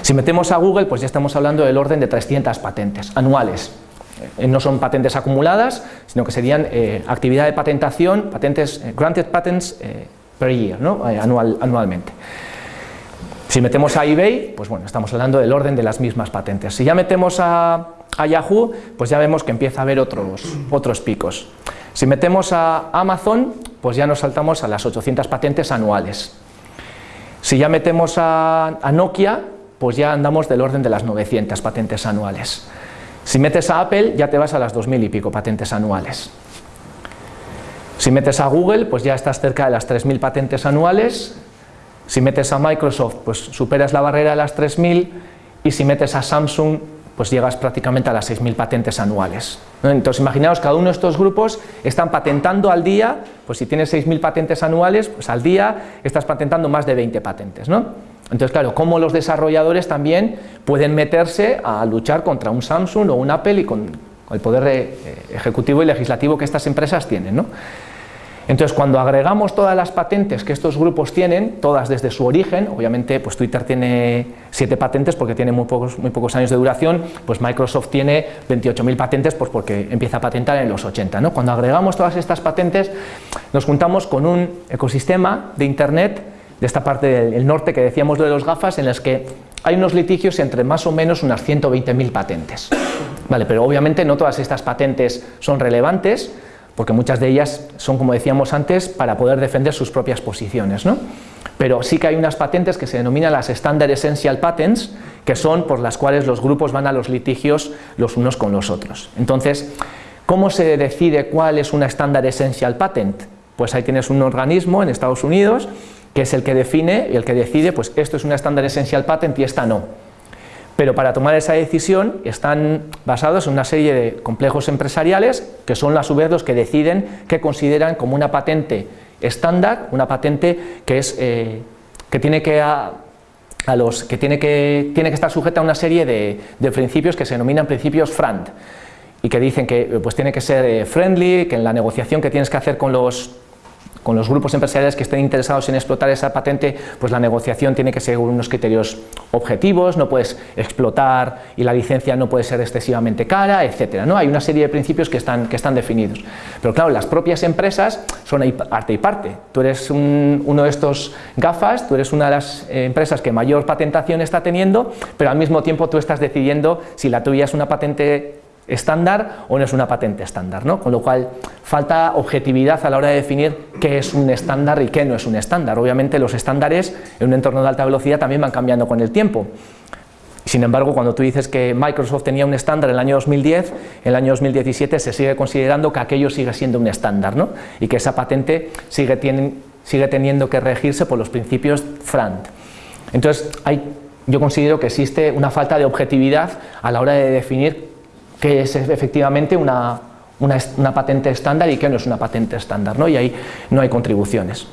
Si metemos a Google, pues ya estamos hablando del orden de 300 patentes anuales. Eh, no son patentes acumuladas, sino que serían actividad de patentación, patentes, granted patents per year, ¿no? Anual, anualmente. Si metemos a eBay, pues bueno, estamos hablando del orden de las mismas patentes. Si ya metemos a, Yahoo, pues ya vemos que empieza a haber otros, otros picos. Si metemos a Amazon, pues ya nos saltamos a las 800 patentes anuales. Si ya metemos a, a Nokia, pues ya andamos del orden de las 900 patentes anuales. Si metes a Apple, ya te vas a las 2.000 y pico patentes anuales. Si metes a Google, pues ya estás cerca de las 3.000 patentes anuales. Si metes a Microsoft, pues superas la barrera de las 3.000 y si metes a Samsung, pues llegas prácticamente a las 6.000 patentes anuales. Entonces imaginaos, cada uno de estos grupos están patentando al día, pues si tienes 6.000 patentes anuales, pues al día estás patentando más de 20 patentes. ¿no? Entonces claro, cómo los desarrolladores también pueden meterse a luchar contra un Samsung o un Apple y con el poder eh, ejecutivo y legislativo que estas empresas tienen. ¿no? Entonces, cuando agregamos todas las patentes que estos grupos tienen, todas desde su origen, obviamente pues Twitter tiene 7 patentes porque tiene muy pocos, muy pocos años de duración, pues Microsoft tiene 28.000 patentes pues porque empieza a patentar en los 80. ¿no? Cuando agregamos todas estas patentes, nos juntamos con un ecosistema de Internet de esta parte del norte que decíamos de los gafas, en las que hay unos litigios entre más o menos unas 120.000 patentes. Vale, pero obviamente no todas estas patentes son relevantes, porque muchas de ellas son, como decíamos antes, para poder defender sus propias posiciones. ¿no? Pero sí que hay unas patentes que se denominan las Standard Essential Patents, que son por las cuales los grupos van a los litigios los unos con los otros. Entonces, ¿cómo se decide cuál es una Standard Essential Patent? Pues ahí tienes un organismo en Estados Unidos que es el que define y el que decide, pues esto es una Standard Essential Patent y esta no pero para tomar esa decisión están basados en una serie de complejos empresariales que son a su vez los que deciden qué consideran como una patente estándar, una patente que, es, eh, que tiene que a, los que tiene que tiene que estar sujeta a una serie de, principios que se denominan principios FRAND y que dicen que pues tiene que ser eh, friendly, que en la negociación que tienes que hacer con los con los grupos empresariales que estén interesados en explotar esa patente, pues la negociación tiene que ser unos criterios objetivos, no puedes explotar y la licencia no puede ser excesivamente cara, etcétera. ¿no? Hay una serie de principios que están, que están definidos. Pero claro, las propias empresas son parte y parte. Tú eres uno de estos gafas, tú eres una de las empresas que mayor patentación está teniendo, pero al mismo tiempo tú estás decidiendo si la tuya es una patente estándar o no es una patente estándar, ¿no? con lo cual falta objetividad a la hora de definir qué es un estándar y qué no es un estándar. Obviamente los estándares en un entorno de alta velocidad también van cambiando con el tiempo. Sin embargo, cuando tú dices que Microsoft tenía un estándar en el año 2010, en el año 2017 se sigue considerando que aquello sigue siendo un estándar ¿no? y que esa patente sigue, sigue teniendo que regirse por los principios FRAND. Entonces, hay, yo considero que existe una falta de objetividad a la hora de definir qué es efectivamente una, patente estándar y qué no es una patente estándar, ¿no? y ahí no hay contribuciones.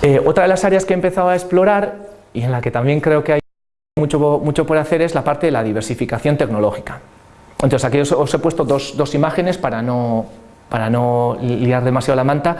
Eh, otra de las áreas que he empezado a explorar y en la que también creo que hay mucho, mucho por hacer es la parte de la diversificación tecnológica. Entonces aquí os, he puesto dos, imágenes para no, para no liar demasiado la manta.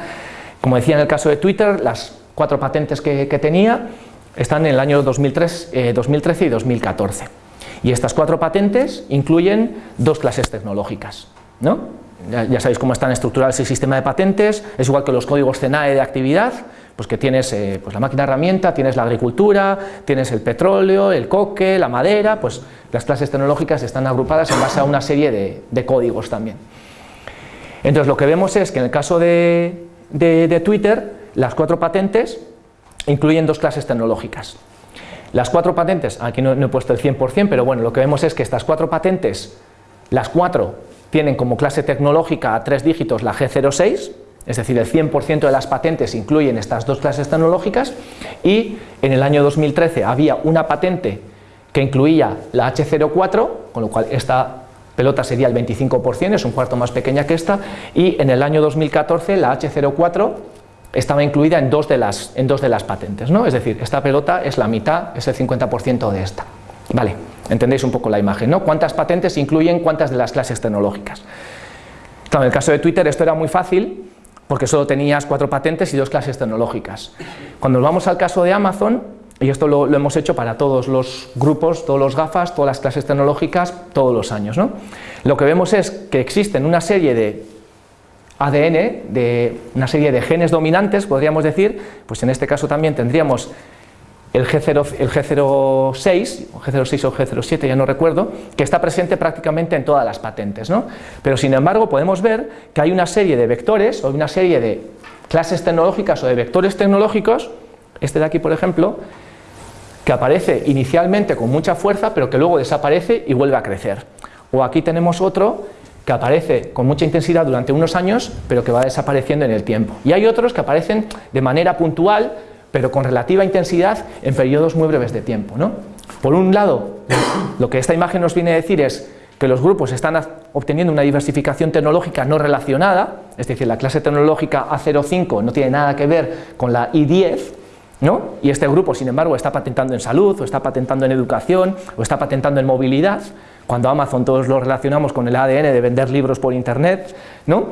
Como decía en el caso de Twitter, las cuatro patentes que, tenía están en el año 2003, 2013 eh, y 2014. Y estas cuatro patentes incluyen dos clases tecnológicas. ¿no? Ya, sabéis cómo están estructurados el sistema de patentes, es igual que los códigos CENAE de actividad, pues que tienes eh, pues la máquina herramienta, tienes la agricultura, tienes el petróleo, el coque, la madera, pues las clases tecnológicas están agrupadas en base a una serie de, códigos también. Entonces lo que vemos es que en el caso de, de Twitter, las cuatro patentes incluyen dos clases tecnológicas. Las cuatro patentes, aquí no, he puesto el 100%, pero bueno, lo que vemos es que estas cuatro patentes, las cuatro tienen como clase tecnológica a tres dígitos la G06, es decir, el 100% de las patentes incluyen estas dos clases tecnológicas y en el año 2013 había una patente que incluía la H04, con lo cual esta pelota sería el 25%, es un cuarto más pequeña que esta, y en el año 2014 la H04 estaba incluida en dos de las, en dos de las patentes, ¿no? es decir, esta pelota es la mitad, es el 50% de esta. Vale, Entendéis un poco la imagen, ¿no? ¿Cuántas patentes incluyen cuántas de las clases tecnológicas? Claro, en el caso de Twitter esto era muy fácil porque solo tenías cuatro patentes y dos clases tecnológicas. Cuando nos vamos al caso de Amazon, y esto lo, hemos hecho para todos los grupos, todos los gafas, todas las clases tecnológicas, todos los años. ¿no? Lo que vemos es que existen una serie de ADN, de una serie de genes dominantes, podríamos decir, pues en este caso también tendríamos el, G0, el G06, o G06 o G07, ya no recuerdo, que está presente prácticamente en todas las patentes. ¿no? Pero sin embargo podemos ver que hay una serie de vectores o una serie de clases tecnológicas o de vectores tecnológicos, este de aquí por ejemplo, que aparece inicialmente con mucha fuerza pero que luego desaparece y vuelve a crecer. O aquí tenemos otro que aparece con mucha intensidad durante unos años pero que va desapareciendo en el tiempo. Y hay otros que aparecen de manera puntual pero con relativa intensidad en periodos muy breves de tiempo. ¿no? Por un lado, lo que esta imagen nos viene a decir es que los grupos están obteniendo una diversificación tecnológica no relacionada, es decir, la clase tecnológica A05 no tiene nada que ver con la I10, ¿no? y este grupo, sin embargo, está patentando en salud, o está patentando en educación, o está patentando en movilidad, cuando Amazon todos lo relacionamos con el ADN de vender libros por internet, ¿no?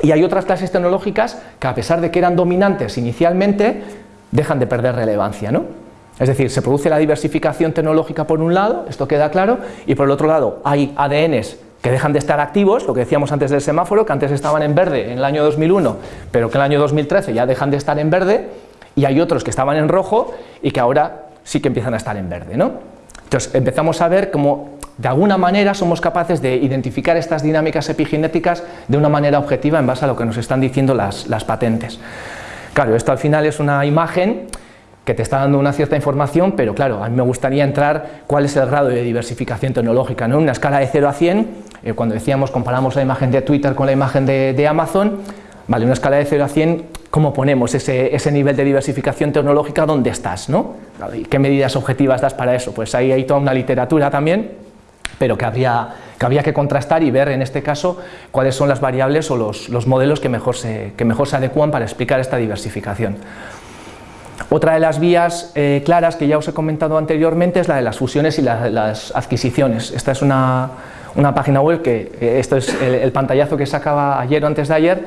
y hay otras clases tecnológicas que a pesar de que eran dominantes inicialmente, dejan de perder relevancia. ¿no? Es decir, se produce la diversificación tecnológica por un lado, esto queda claro, y por el otro lado hay ADNs que dejan de estar activos, lo que decíamos antes del semáforo, que antes estaban en verde en el año 2001, pero que en el año 2013 ya dejan de estar en verde, y hay otros que estaban en rojo y que ahora sí que empiezan a estar en verde. ¿no? Entonces empezamos a ver cómo de alguna manera somos capaces de identificar estas dinámicas epigenéticas de una manera objetiva en base a lo que nos están diciendo las, patentes. Claro, esto al final es una imagen que te está dando una cierta información, pero claro, a mí me gustaría entrar cuál es el grado de diversificación tecnológica. ¿no? Una escala de 0 a 100, eh, cuando decíamos, comparamos la imagen de Twitter con la imagen de, Amazon, vale, una escala de 0 a 100, ¿cómo ponemos ese, ese nivel de diversificación tecnológica? ¿Dónde estás? ¿no? ¿Qué medidas objetivas das para eso? Pues ahí hay toda una literatura también, pero que habría que contrastar y ver en este caso cuáles son las variables o los, modelos que mejor, se, que mejor se adecuan para explicar esta diversificación. Otra de las vías eh, claras que ya os he comentado anteriormente es la de las fusiones y las adquisiciones. Esta es una, página web que, eh, esto es el, pantallazo que sacaba ayer o antes de ayer,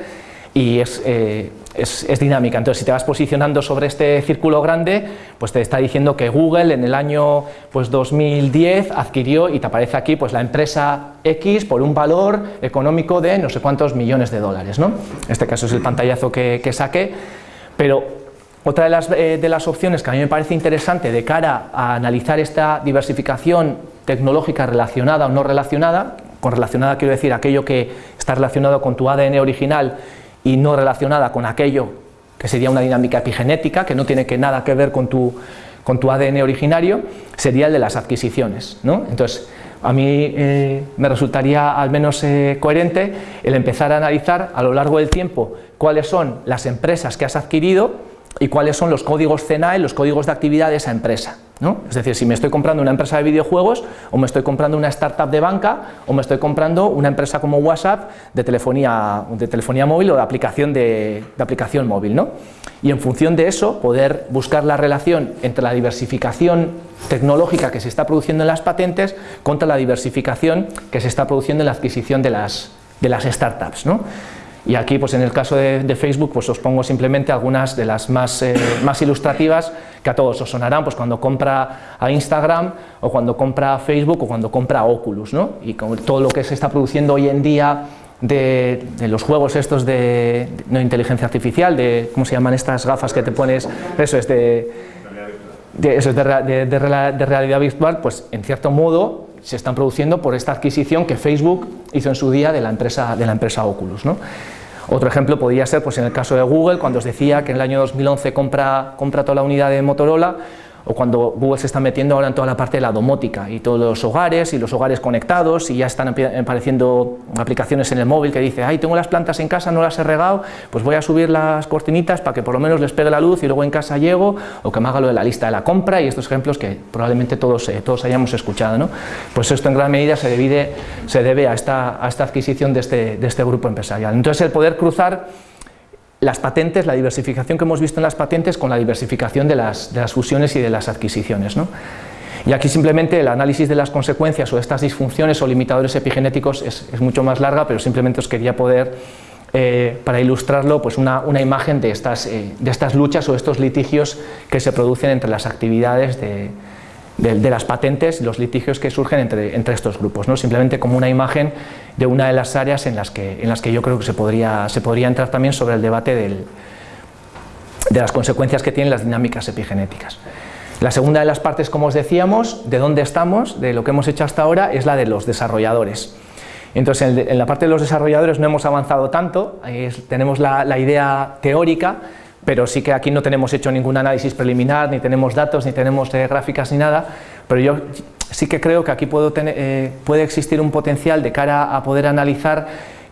y es, eh, es, dinámica. Entonces, si te vas posicionando sobre este círculo grande, pues te está diciendo que Google en el año pues, 2010 adquirió, y te aparece aquí, pues la empresa X por un valor económico de no sé cuántos millones de dólares. ¿no? Este caso es el pantallazo que, que saqué, pero otra de las, eh, de las opciones que a mí me parece interesante de cara a analizar esta diversificación tecnológica relacionada o no relacionada, con relacionada quiero decir aquello que está relacionado con tu ADN original y no relacionada con aquello que sería una dinámica epigenética, que no tiene que nada que ver con tu, con tu ADN originario, sería el de las adquisiciones. ¿no? Entonces, a mí eh, me resultaría al menos eh, coherente el empezar a analizar a lo largo del tiempo cuáles son las empresas que has adquirido y cuáles son los códigos CNAE, los códigos de actividad de esa empresa. Es decir, si me estoy comprando una empresa de videojuegos, o me estoy comprando una startup de banca, o me estoy comprando una empresa como WhatsApp de telefonía, de telefonía móvil o de aplicación, de, aplicación móvil. ¿no? Y en función de eso, poder buscar la relación entre la diversificación tecnológica que se está produciendo en las patentes contra la diversificación que se está produciendo en la adquisición de las, de las startups. ¿no? Y aquí, pues en el caso de, Facebook, pues os pongo simplemente algunas de las más, eh, más ilustrativas que a todos os sonarán, pues cuando compra a Instagram, o cuando compra Facebook, o cuando compra Oculus, ¿no? Y con todo lo que se está produciendo hoy en día de, los juegos estos de, inteligencia artificial, de, ¿cómo se llaman estas gafas que te pones? Eso es de, de, eso es de realidad virtual, pues en cierto modo se están produciendo por esta adquisición que Facebook hizo en su día de la empresa, de la empresa Oculus. ¿no? Otro ejemplo podría ser pues, en el caso de Google, cuando os decía que en el año 2011 compra, compra toda la unidad de Motorola, o cuando Google se está metiendo ahora en toda la parte de la domótica y todos los hogares y los hogares conectados y ya están apareciendo aplicaciones en el móvil que dice, ay, tengo las plantas en casa, no las he regado, pues voy a subir las cortinitas para que por lo menos les pegue la luz y luego en casa llego, o que me haga lo de la lista de la compra y estos ejemplos que probablemente todos, eh, todos hayamos escuchado. ¿no? Pues esto en gran medida se, debe, se debe a esta, a esta adquisición de este, de este grupo empresarial. Entonces el poder cruzar las patentes, la diversificación que hemos visto en las patentes con la diversificación de las, fusiones y de las adquisiciones. Y aquí simplemente el análisis de las consecuencias o estas disfunciones o limitadores epigenéticos es, mucho más larga, pero simplemente os quería poder, eh, para ilustrarlo, pues una, imagen de estas, eh, de estas luchas o estos litigios que se producen entre las actividades de, las patentes, los litigios que surgen entre, entre estos grupos, ¿no? simplemente como una imagen de una de las áreas en las que, en las que yo creo que se podría, se podría entrar también sobre el debate del, de las consecuencias que tienen las dinámicas epigenéticas. La segunda de las partes, como os decíamos, de dónde estamos, de lo que hemos hecho hasta ahora, es la de los desarrolladores. Entonces, en la parte de los desarrolladores no hemos avanzado tanto, tenemos la, idea teórica, pero sí que aquí no tenemos hecho ningún análisis preliminar, ni tenemos datos, ni tenemos eh, gráficas, ni nada, pero yo sí que creo que aquí eh, puede existir un potencial de cara a poder analizar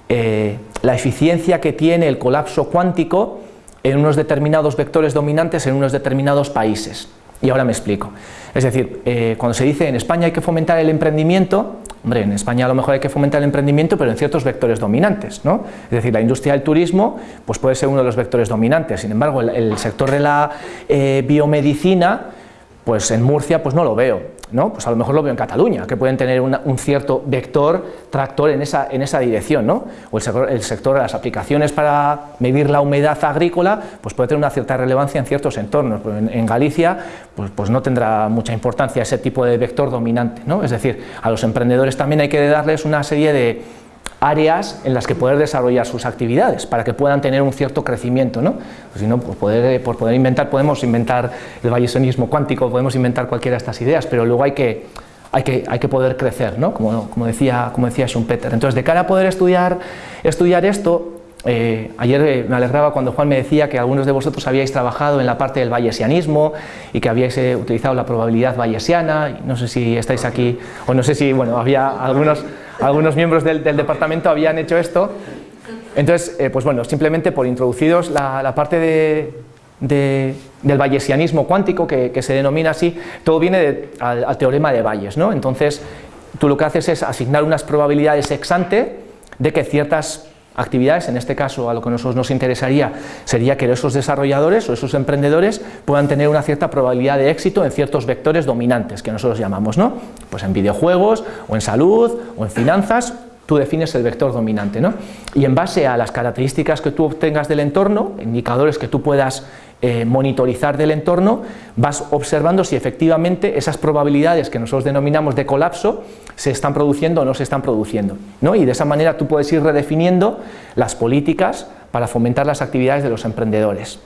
eh, la eficiencia que tiene el colapso cuántico en unos determinados vectores dominantes en unos determinados países. Y ahora me explico. Es decir, eh, cuando se dice en España hay que fomentar el emprendimiento, hombre, en España a lo mejor hay que fomentar el emprendimiento, pero en ciertos vectores dominantes, ¿no? Es decir, la industria del turismo pues puede ser uno de los vectores dominantes, sin embargo, el, sector de la eh, biomedicina, pues en Murcia pues no lo veo. ¿No? Pues a lo mejor lo veo en Cataluña, que pueden tener un cierto vector tractor en esa, en esa dirección, ¿no? O el sector, de las aplicaciones para medir la humedad agrícola, pues puede tener una cierta relevancia en ciertos entornos. En, en Galicia, pues, pues, no tendrá mucha importancia ese tipo de vector dominante, ¿no? Es decir, a los emprendedores también hay que darles una serie de áreas en las que poder desarrollar sus actividades para que puedan tener un cierto crecimiento. ¿no? Pues si no, pues poder, por poder inventar, podemos inventar el bayesianismo cuántico, podemos inventar cualquiera de estas ideas, pero luego hay que, hay que, hay que poder crecer, ¿no? como, como, decía, como decía Schumpeter. Entonces, de cara a poder estudiar, estudiar esto, eh, ayer eh, me alegraba cuando Juan me decía que algunos de vosotros habíais trabajado en la parte del bayesianismo y que habíais eh, utilizado la probabilidad bayesiana, no sé si estáis aquí, o no sé si, bueno, había algunos algunos miembros del, departamento habían hecho esto. Entonces, pues bueno, simplemente por introduciros la, parte del bayesianismo cuántico, que, se denomina así, todo viene al, teorema de Bayes, ¿no? Entonces, tú lo que haces es asignar unas probabilidades ex ante de que ciertas actividades, en este caso a lo que nosotros nos interesaría sería que esos desarrolladores o esos emprendedores puedan tener una cierta probabilidad de éxito en ciertos vectores dominantes que nosotros llamamos, ¿no? Pues en videojuegos, o en salud, o en finanzas, tú defines el vector dominante, ¿no? Y en base a las características que tú obtengas del entorno, indicadores que tú puedas eh, monitorizar del entorno, vas observando si efectivamente esas probabilidades que nosotros denominamos de colapso se están produciendo o no se están produciendo. ¿no? Y de esa manera tú puedes ir redefiniendo las políticas para fomentar las actividades de los emprendedores.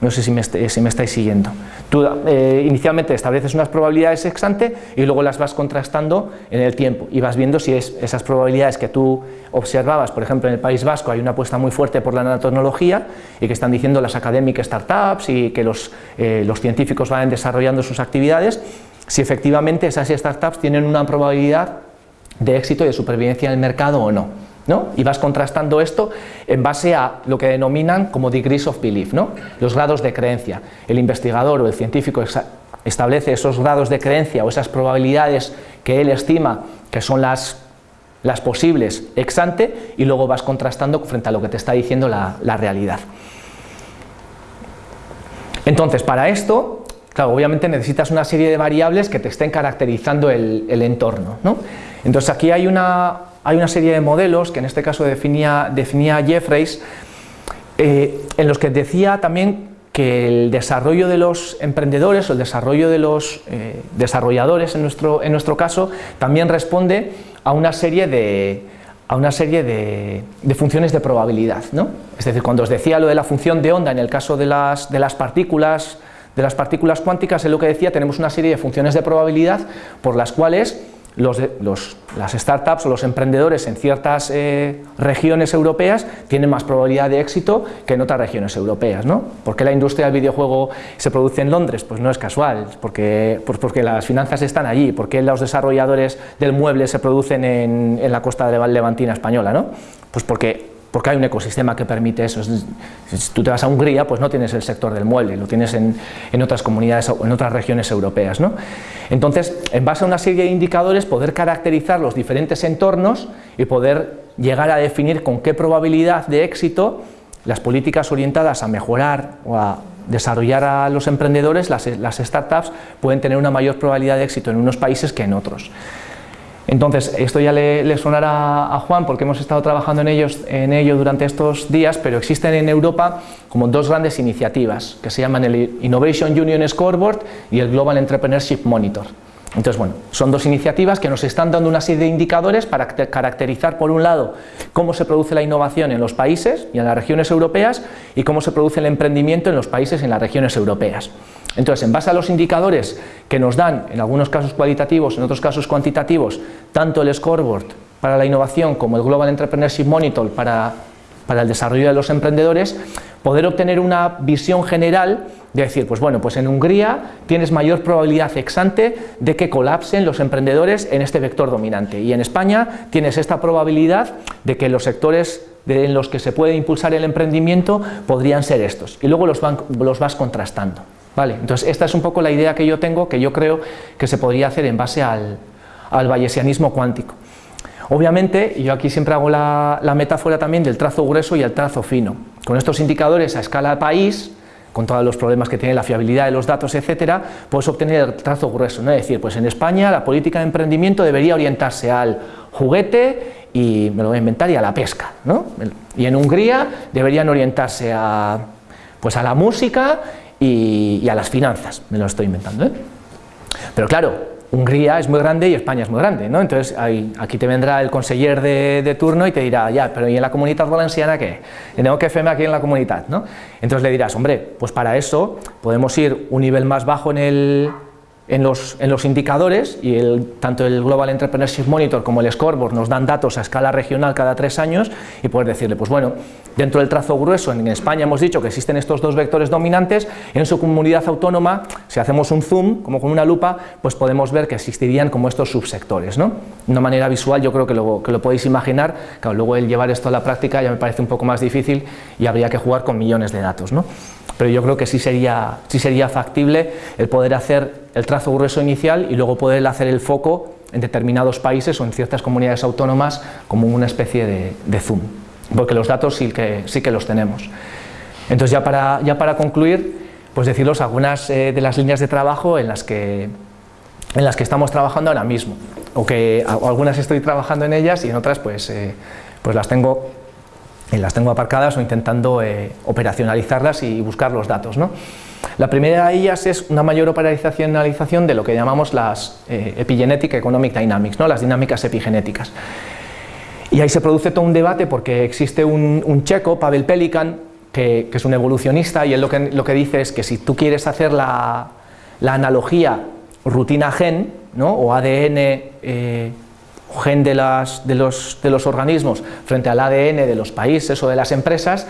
No sé si me, si me estáis siguiendo. Eh, inicialmente estableces unas probabilidades ex ante y luego las vas contrastando en el tiempo y vas viendo si es, esas probabilidades que tú observabas, por ejemplo en el País Vasco hay una apuesta muy fuerte por la nanotecnología y que están diciendo las académicas startups y que los, eh, los científicos van desarrollando sus actividades, si efectivamente esas startups tienen una probabilidad de éxito y de supervivencia en el mercado o no. Y vas contrastando esto en base a lo que denominan como degrees of belief, ¿no? Los grados de creencia. El investigador o el científico establece esos grados de creencia o esas probabilidades que él estima que son las, posibles ex ante y luego vas contrastando frente a lo que te está diciendo la, realidad. Entonces, para esto, claro, obviamente necesitas una serie de variables que te estén caracterizando el, entorno. ¿no? Entonces aquí hay una, hay una serie de modelos que en este caso definía, definía Jeffreys, eh, en los que decía también que el desarrollo de los emprendedores o el desarrollo de los eh, desarrolladores en nuestro, en nuestro caso también responde a una serie de, a una serie de, funciones de probabilidad. ¿no? Es decir, cuando os decía lo de la función de onda en el caso de las, de las partículas de las partículas cuánticas, en lo que decía, tenemos una serie de funciones de probabilidad por las cuales los, las startups o los emprendedores en ciertas eh, regiones europeas tienen más probabilidad de éxito que en otras regiones europeas. ¿no? ¿Por qué la industria del videojuego se produce en Londres? Pues no es casual, porque, pues porque las finanzas están allí. ¿Por qué los desarrolladores del mueble se producen en, en la costa levantina española? ¿no? Pues porque porque hay un ecosistema que permite eso. Si tú te vas a Hungría, pues no tienes el sector del mueble, lo tienes en, otras comunidades o en otras regiones europeas. ¿no? Entonces, en base a una serie de indicadores, poder caracterizar los diferentes entornos y poder llegar a definir con qué probabilidad de éxito las políticas orientadas a mejorar o a desarrollar a los emprendedores, las, startups pueden tener una mayor probabilidad de éxito en unos países que en otros. Entonces, esto ya le, sonará a Juan porque hemos estado trabajando en, ellos, en ello durante estos días, pero existen en Europa como dos grandes iniciativas que se llaman el Innovation Union Scoreboard y el Global Entrepreneurship Monitor. Entonces, bueno, son dos iniciativas que nos están dando una serie de indicadores para caracterizar, por un lado, cómo se produce la innovación en los países y en las regiones europeas y cómo se produce el emprendimiento en los países y en las regiones europeas. Entonces, en base a los indicadores que nos dan, en algunos casos cualitativos, en otros casos cuantitativos, tanto el scoreboard para la innovación como el Global Entrepreneurship Monitor para, el desarrollo de los emprendedores, poder obtener una visión general de decir, pues bueno, pues en Hungría tienes mayor probabilidad exante de que colapsen los emprendedores en este vector dominante y en España tienes esta probabilidad de que los sectores en los que se puede impulsar el emprendimiento podrían ser estos y luego los, vas contrastando. ¿vale? Entonces esta es un poco la idea que yo tengo que yo creo que se podría hacer en base al, bayesianismo cuántico. Obviamente, yo aquí siempre hago la, la metáfora también del trazo grueso y el trazo fino. Con estos indicadores a escala país, con todos los problemas que tiene la fiabilidad de los datos, etcétera, puedes obtener el trazo grueso, ¿no? es decir, pues en España la política de emprendimiento debería orientarse al juguete y, me lo voy a inventar, y a la pesca, ¿no? y en Hungría deberían orientarse a, pues a la música y, y a las finanzas, me lo estoy inventando, ¿eh? pero claro, Hungría es muy grande y España es muy grande, ¿no? Entonces aquí te vendrá el conseller de, turno y te dirá, ya, pero ¿y en la comunidad valenciana qué? Tengo que firmar aquí en la comunidad, ¿no? Entonces le dirás, hombre, pues para eso podemos ir un nivel más bajo en el, en los, indicadores y tanto el Global Entrepreneurship Monitor como el Scoreboard nos dan datos a escala regional cada tres años y poder decirle, pues bueno, dentro del trazo grueso en España hemos dicho que existen estos dos vectores dominantes, en su comunidad autónoma, si hacemos un zoom, como con una lupa, pues podemos ver que existirían como estos subsectores, ¿no? De una manera visual yo creo que lo, que lo podéis imaginar, claro, luego el llevar esto a la práctica ya me parece un poco más difícil y habría que jugar con millones de datos, ¿no? Pero yo creo que sí sería, sí sería factible el poder hacer el trazo grueso inicial y luego poder hacer el foco en determinados países o en ciertas comunidades autónomas como una especie de, zoom, porque los datos sí que, sí que los tenemos. Entonces ya para, ya para concluir, pues deciros algunas eh, de las líneas de trabajo en las que en las que estamos trabajando ahora mismo, o que algunas estoy trabajando en ellas y en otras pues, eh, pues las tengo las tengo aparcadas o intentando eh, operacionalizarlas y buscar los datos. ¿no? La primera de ellas es una mayor operacionalización de lo que llamamos las eh, Epigenetic Economic Dynamics, ¿no? las dinámicas epigenéticas. Y ahí se produce todo un debate porque existe un, checo, Pavel Pelikan, que, es un evolucionista y él lo que, dice es que si tú quieres hacer la, analogía rutina-gen ¿no? o ADN eh, gen de, las, de, los, de los organismos frente al ADN de los países o de las empresas,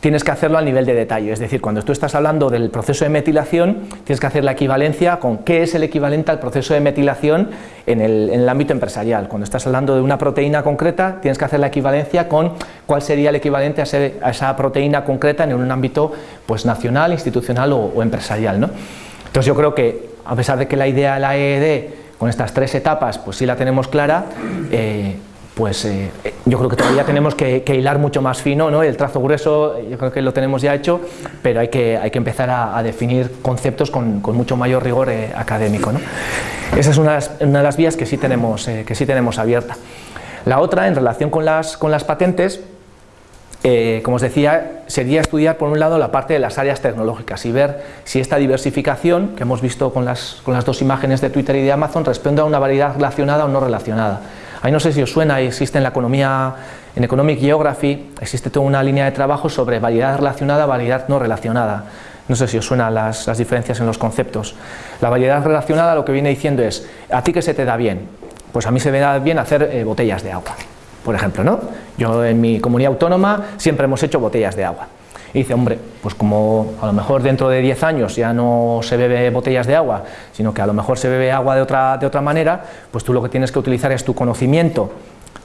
tienes que hacerlo a nivel de detalle, es decir, cuando tú estás hablando del proceso de metilación, tienes que hacer la equivalencia con qué es el equivalente al proceso de metilación en el, en el, ámbito empresarial. Cuando estás hablando de una proteína concreta, tienes que hacer la equivalencia con cuál sería el equivalente a, esa proteína concreta en un ámbito pues, nacional, institucional o, o empresarial. ¿no? Entonces yo creo que, a pesar de que la idea de la EED con estas tres etapas, pues sí la tenemos clara, eh, pues eh, yo creo que todavía tenemos que, hilar mucho más fino, ¿no? el trazo grueso yo creo que lo tenemos ya hecho, pero hay que, hay que empezar a, definir conceptos con, mucho mayor rigor eh, académico. ¿no? Esa es una, una, de las vías que sí tenemos, que sí tenemos abierta. La otra, en relación con las, con las patentes, eh, como os decía, sería estudiar por un lado la parte de las áreas tecnológicas y ver si esta diversificación que hemos visto con las, con las dos imágenes de Twitter y de Amazon responde a una variedad relacionada o no relacionada. Ahí no sé si os suena, existe en la economía, en Economic Geography, existe toda una línea de trabajo sobre variedad relacionada, variedad no relacionada. No sé si os suenan las, las diferencias en los conceptos. La variedad relacionada lo que viene diciendo es, ¿a ti qué se te da bien? Pues a mí se me da bien hacer eh, botellas de agua por ejemplo, ¿no? Yo en mi comunidad autónoma siempre hemos hecho botellas de agua. Y dice, hombre, pues como a lo mejor dentro de 10 años ya no se bebe botellas de agua, sino que a lo mejor se bebe agua de otra, de otra manera, pues tú lo que tienes que utilizar es tu conocimiento,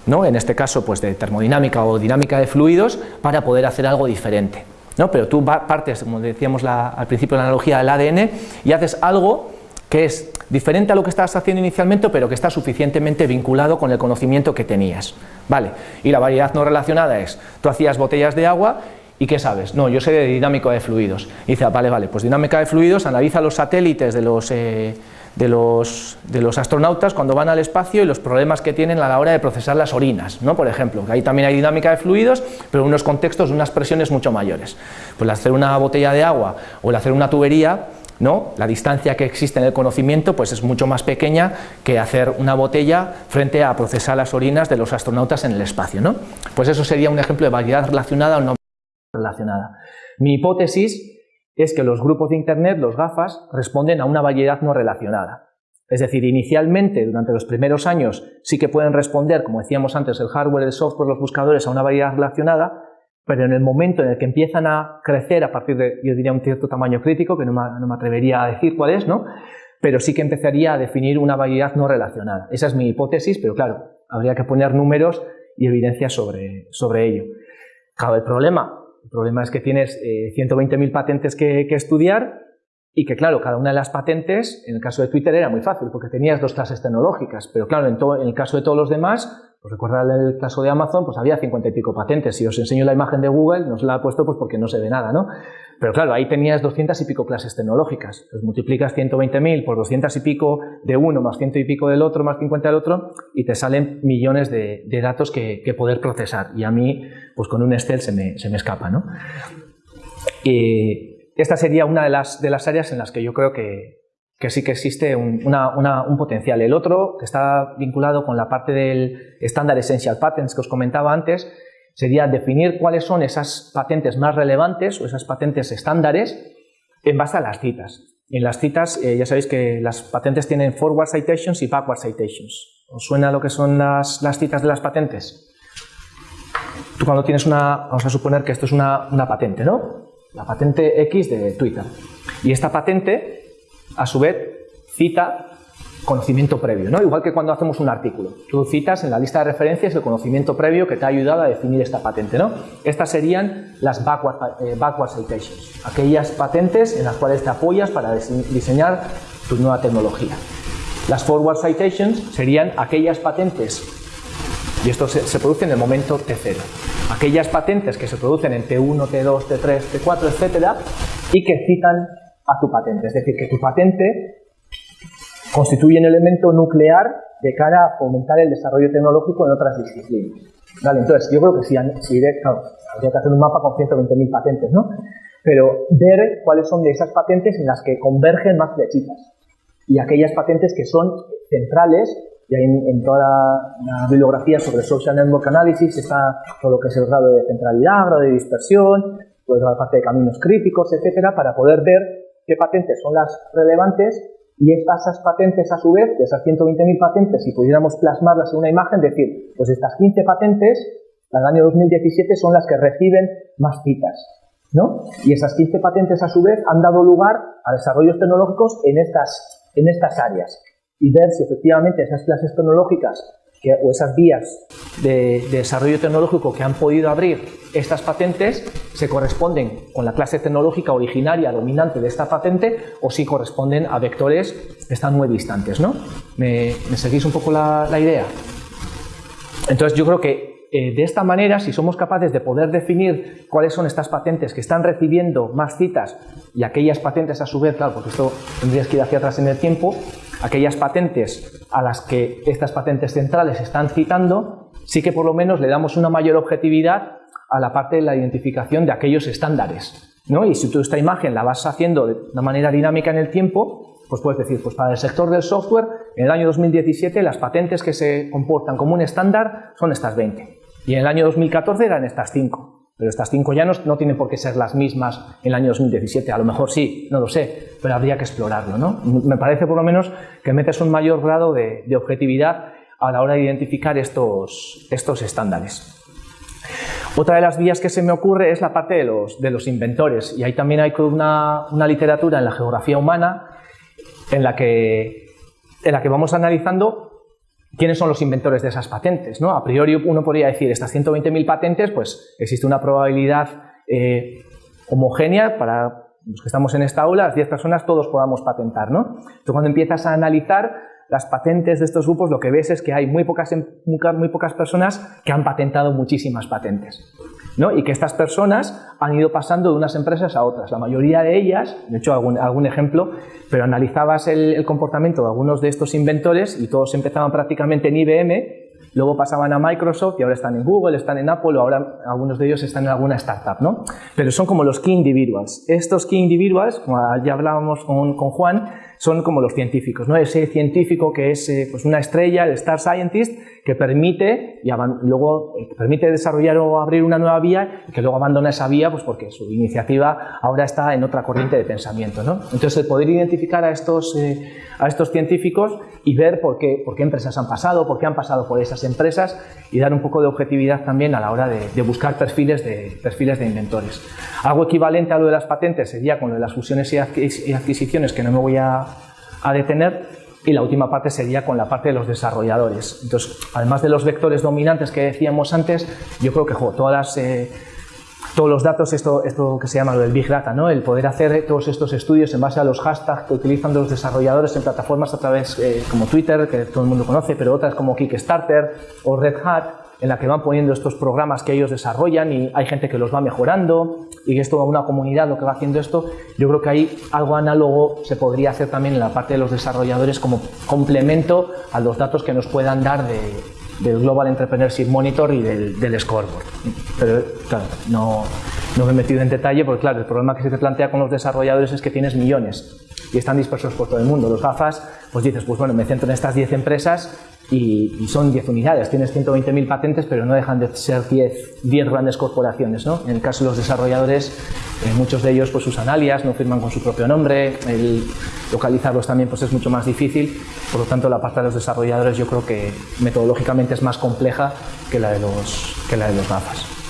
¿no? en este caso pues de termodinámica o dinámica de fluidos, para poder hacer algo diferente. ¿no? Pero tú partes, como decíamos al principio de la analogía del ADN, y haces algo que es diferente a lo que estabas haciendo inicialmente, pero que está suficientemente vinculado con el conocimiento que tenías. Vale, y la variedad no relacionada es, tú hacías botellas de agua ¿Y qué sabes? No, yo sé de dinámica de fluidos. Y dice, ah, vale, vale, pues dinámica de fluidos, analiza los satélites de los, eh, de, los, de los astronautas cuando van al espacio y los problemas que tienen a la hora de procesar las orinas, ¿no? por ejemplo, que ahí también hay dinámica de fluidos, pero en unos contextos unas presiones mucho mayores. Pues el hacer una botella de agua o el hacer una tubería, ¿no? la distancia que existe en el conocimiento pues es mucho más pequeña que hacer una botella frente a procesar las orinas de los astronautas en el espacio. ¿no? Pues eso sería un ejemplo de variedad relacionada o no relacionada. Mi hipótesis es que los grupos de Internet, los GAFAS, responden a una variedad no relacionada. Es decir, inicialmente, durante los primeros años, sí que pueden responder, como decíamos antes, el hardware, el software, los buscadores, a una variedad relacionada, pero en el momento en el que empiezan a crecer a partir de, yo diría, un cierto tamaño crítico, que no me, atrevería a decir cuál es, ¿no? pero sí que empezaría a definir una variedad no relacionada. Esa es mi hipótesis, pero claro, habría que poner números y evidencias sobre, sobre ello. Claro, el problema el problema es que tienes 120.000 eh, patentes que, estudiar y que, claro, cada una de las patentes, en el caso de Twitter era muy fácil porque tenías dos clases tecnológicas, pero claro, en, en el caso de todos los demás, pues recordad el caso de Amazon, pues había 50 y pico patentes. Si os enseño la imagen de Google, no se la he puesto pues porque no se ve nada, ¿no? Pero claro, ahí tenías 200 y pico clases tecnológicas. Entonces multiplicas 120.000 por 200 y pico de uno, más 100 y pico del otro, más 50 del otro, y te salen millones de, datos que, poder procesar. Y a mí, pues con un Excel se me, se me escapa, ¿no? Y esta sería una de las, de las áreas en las que yo creo que, que sí que existe un, un, potencial. El otro, que está vinculado con la parte del estándar Essential Patents que os comentaba antes, sería definir cuáles son esas patentes más relevantes o esas patentes estándares en base a las citas. En las citas, eh, ya sabéis que las patentes tienen forward citations y backward citations. ¿Os suena lo que son las, citas de las patentes? Tú cuando tienes una, vamos a suponer que esto es una, una patente, ¿no? La patente X de Twitter. Y esta patente, a su vez, cita conocimiento previo, ¿no? igual que cuando hacemos un artículo. Tú citas en la lista de referencias el conocimiento previo que te ha ayudado a definir esta patente. ¿no? Estas serían las backward, eh, citations, aquellas patentes en las cuales te apoyas para diseñar tu nueva tecnología. Las forward citations serían aquellas patentes, y esto se, se produce en el momento T0, aquellas patentes que se producen en T1, T2, T3, T4, etcétera, y que citan a tu patente. Es decir, que tu patente constituye un elemento nuclear de cara a fomentar el desarrollo tecnológico en otras disciplinas. Vale, entonces, yo creo que si, si que hacer un mapa con 120.000 patentes, ¿no? Pero ver cuáles son esas patentes en las que convergen más flechitas y aquellas patentes que son centrales, y ahí en, toda la, bibliografía sobre Social Network Analysis está todo lo que es el grado de centralidad, grado de dispersión, pues la parte de caminos críticos, etcétera, para poder ver qué patentes son las relevantes y estas patentes a su vez, de esas 120.000 patentes, si pudiéramos plasmarlas en una imagen, decir, pues estas 15 patentes, al año 2017, son las que reciben más citas. ¿no? Y esas 15 patentes a su vez han dado lugar a desarrollos tecnológicos en estas, en estas áreas. Y ver si efectivamente esas clases tecnológicas o esas vías de, desarrollo tecnológico que han podido abrir estas patentes se corresponden con la clase tecnológica originaria dominante de esta patente o si corresponden a vectores que están muy distantes. ¿no? ¿Me, seguís un poco la, idea? Entonces yo creo que eh, de esta manera, si somos capaces de poder definir cuáles son estas patentes que están recibiendo más citas y aquellas patentes a su vez, claro, porque esto tendrías que ir hacia atrás en el tiempo, aquellas patentes a las que estas patentes centrales están citando, sí que por lo menos le damos una mayor objetividad a la parte de la identificación de aquellos estándares. ¿no? Y si tú esta imagen la vas haciendo de una manera dinámica en el tiempo, pues puedes decir, pues para el sector del software, en el año 2017 las patentes que se comportan como un estándar son estas 20. Y en el año 2014 eran estas 5. Pero estas cinco ya no, tienen por qué ser las mismas en el año 2017. A lo mejor sí, no lo sé, pero habría que explorarlo. ¿no? Me parece por lo menos que metes un mayor grado de, objetividad a la hora de identificar estos, estos estándares. Otra de las vías que se me ocurre es la parte de los, de los inventores. Y ahí también hay una, una literatura en la geografía humana en la que, en la que vamos analizando ¿Quiénes son los inventores de esas patentes? ¿no? A priori uno podría decir, estas 120.000 patentes, pues existe una probabilidad eh, homogénea para los que estamos en esta aula, las 10 personas todos podamos patentar. ¿no? Entonces cuando empiezas a analizar las patentes de estos grupos, lo que ves es que hay muy pocas, muy pocas personas que han patentado muchísimas patentes. ¿No? y que estas personas han ido pasando de unas empresas a otras. La mayoría de ellas, de hecho algún, algún ejemplo, pero analizabas el, comportamiento de algunos de estos inventores y todos empezaban prácticamente en IBM Luego pasaban a Microsoft y ahora están en Google, están en Apple o ahora algunos de ellos están en alguna startup, ¿no? Pero son como los key individuals. Estos key individuals, como ya hablábamos con, con Juan, son como los científicos, ¿no? Ese científico que es eh, pues una estrella, el Star Scientist, que permite, y luego, eh, permite desarrollar o abrir una nueva vía y que luego abandona esa vía pues porque su iniciativa ahora está en otra corriente de pensamiento. ¿no? Entonces, el poder identificar a estos, eh, a estos científicos y ver por qué, por qué empresas han pasado, por qué han pasado por esas empresas y dar un poco de objetividad también a la hora de, buscar perfiles de, perfiles de inventores. Algo equivalente a lo de las patentes sería con lo de las fusiones y adquisiciones, que no me voy a, a detener, y la última parte sería con la parte de los desarrolladores. Entonces, además de los vectores dominantes que decíamos antes, yo creo que todas eh, todos los datos, esto, esto que se llama lo del Big Data, ¿no? el poder hacer todos estos estudios en base a los hashtags que utilizan los desarrolladores en plataformas a través eh, como Twitter, que todo el mundo conoce, pero otras como Kickstarter o Red Hat, en la que van poniendo estos programas que ellos desarrollan y hay gente que los va mejorando y es toda una comunidad lo que va haciendo esto. Yo creo que hay algo análogo se podría hacer también en la parte de los desarrolladores como complemento a los datos que nos puedan dar del Global Entrepreneurship Monitor y del, del Scoreboard. Pero claro, no, no me he metido en detalle porque claro, el problema que se te plantea con los desarrolladores es que tienes millones y están dispersos por todo el mundo. Los gafas, pues dices, pues bueno, me centro en estas 10 empresas y, son 10 unidades. Tienes 120.000 patentes, pero no dejan de ser 10, 10 grandes corporaciones. ¿no? En el caso de los desarrolladores, eh, muchos de ellos pues, usan alias, no firman con su propio nombre, el localizarlos también pues, es mucho más difícil, por lo tanto la parte de los desarrolladores yo creo que metodológicamente es más compleja que la de los, que la de los gafas.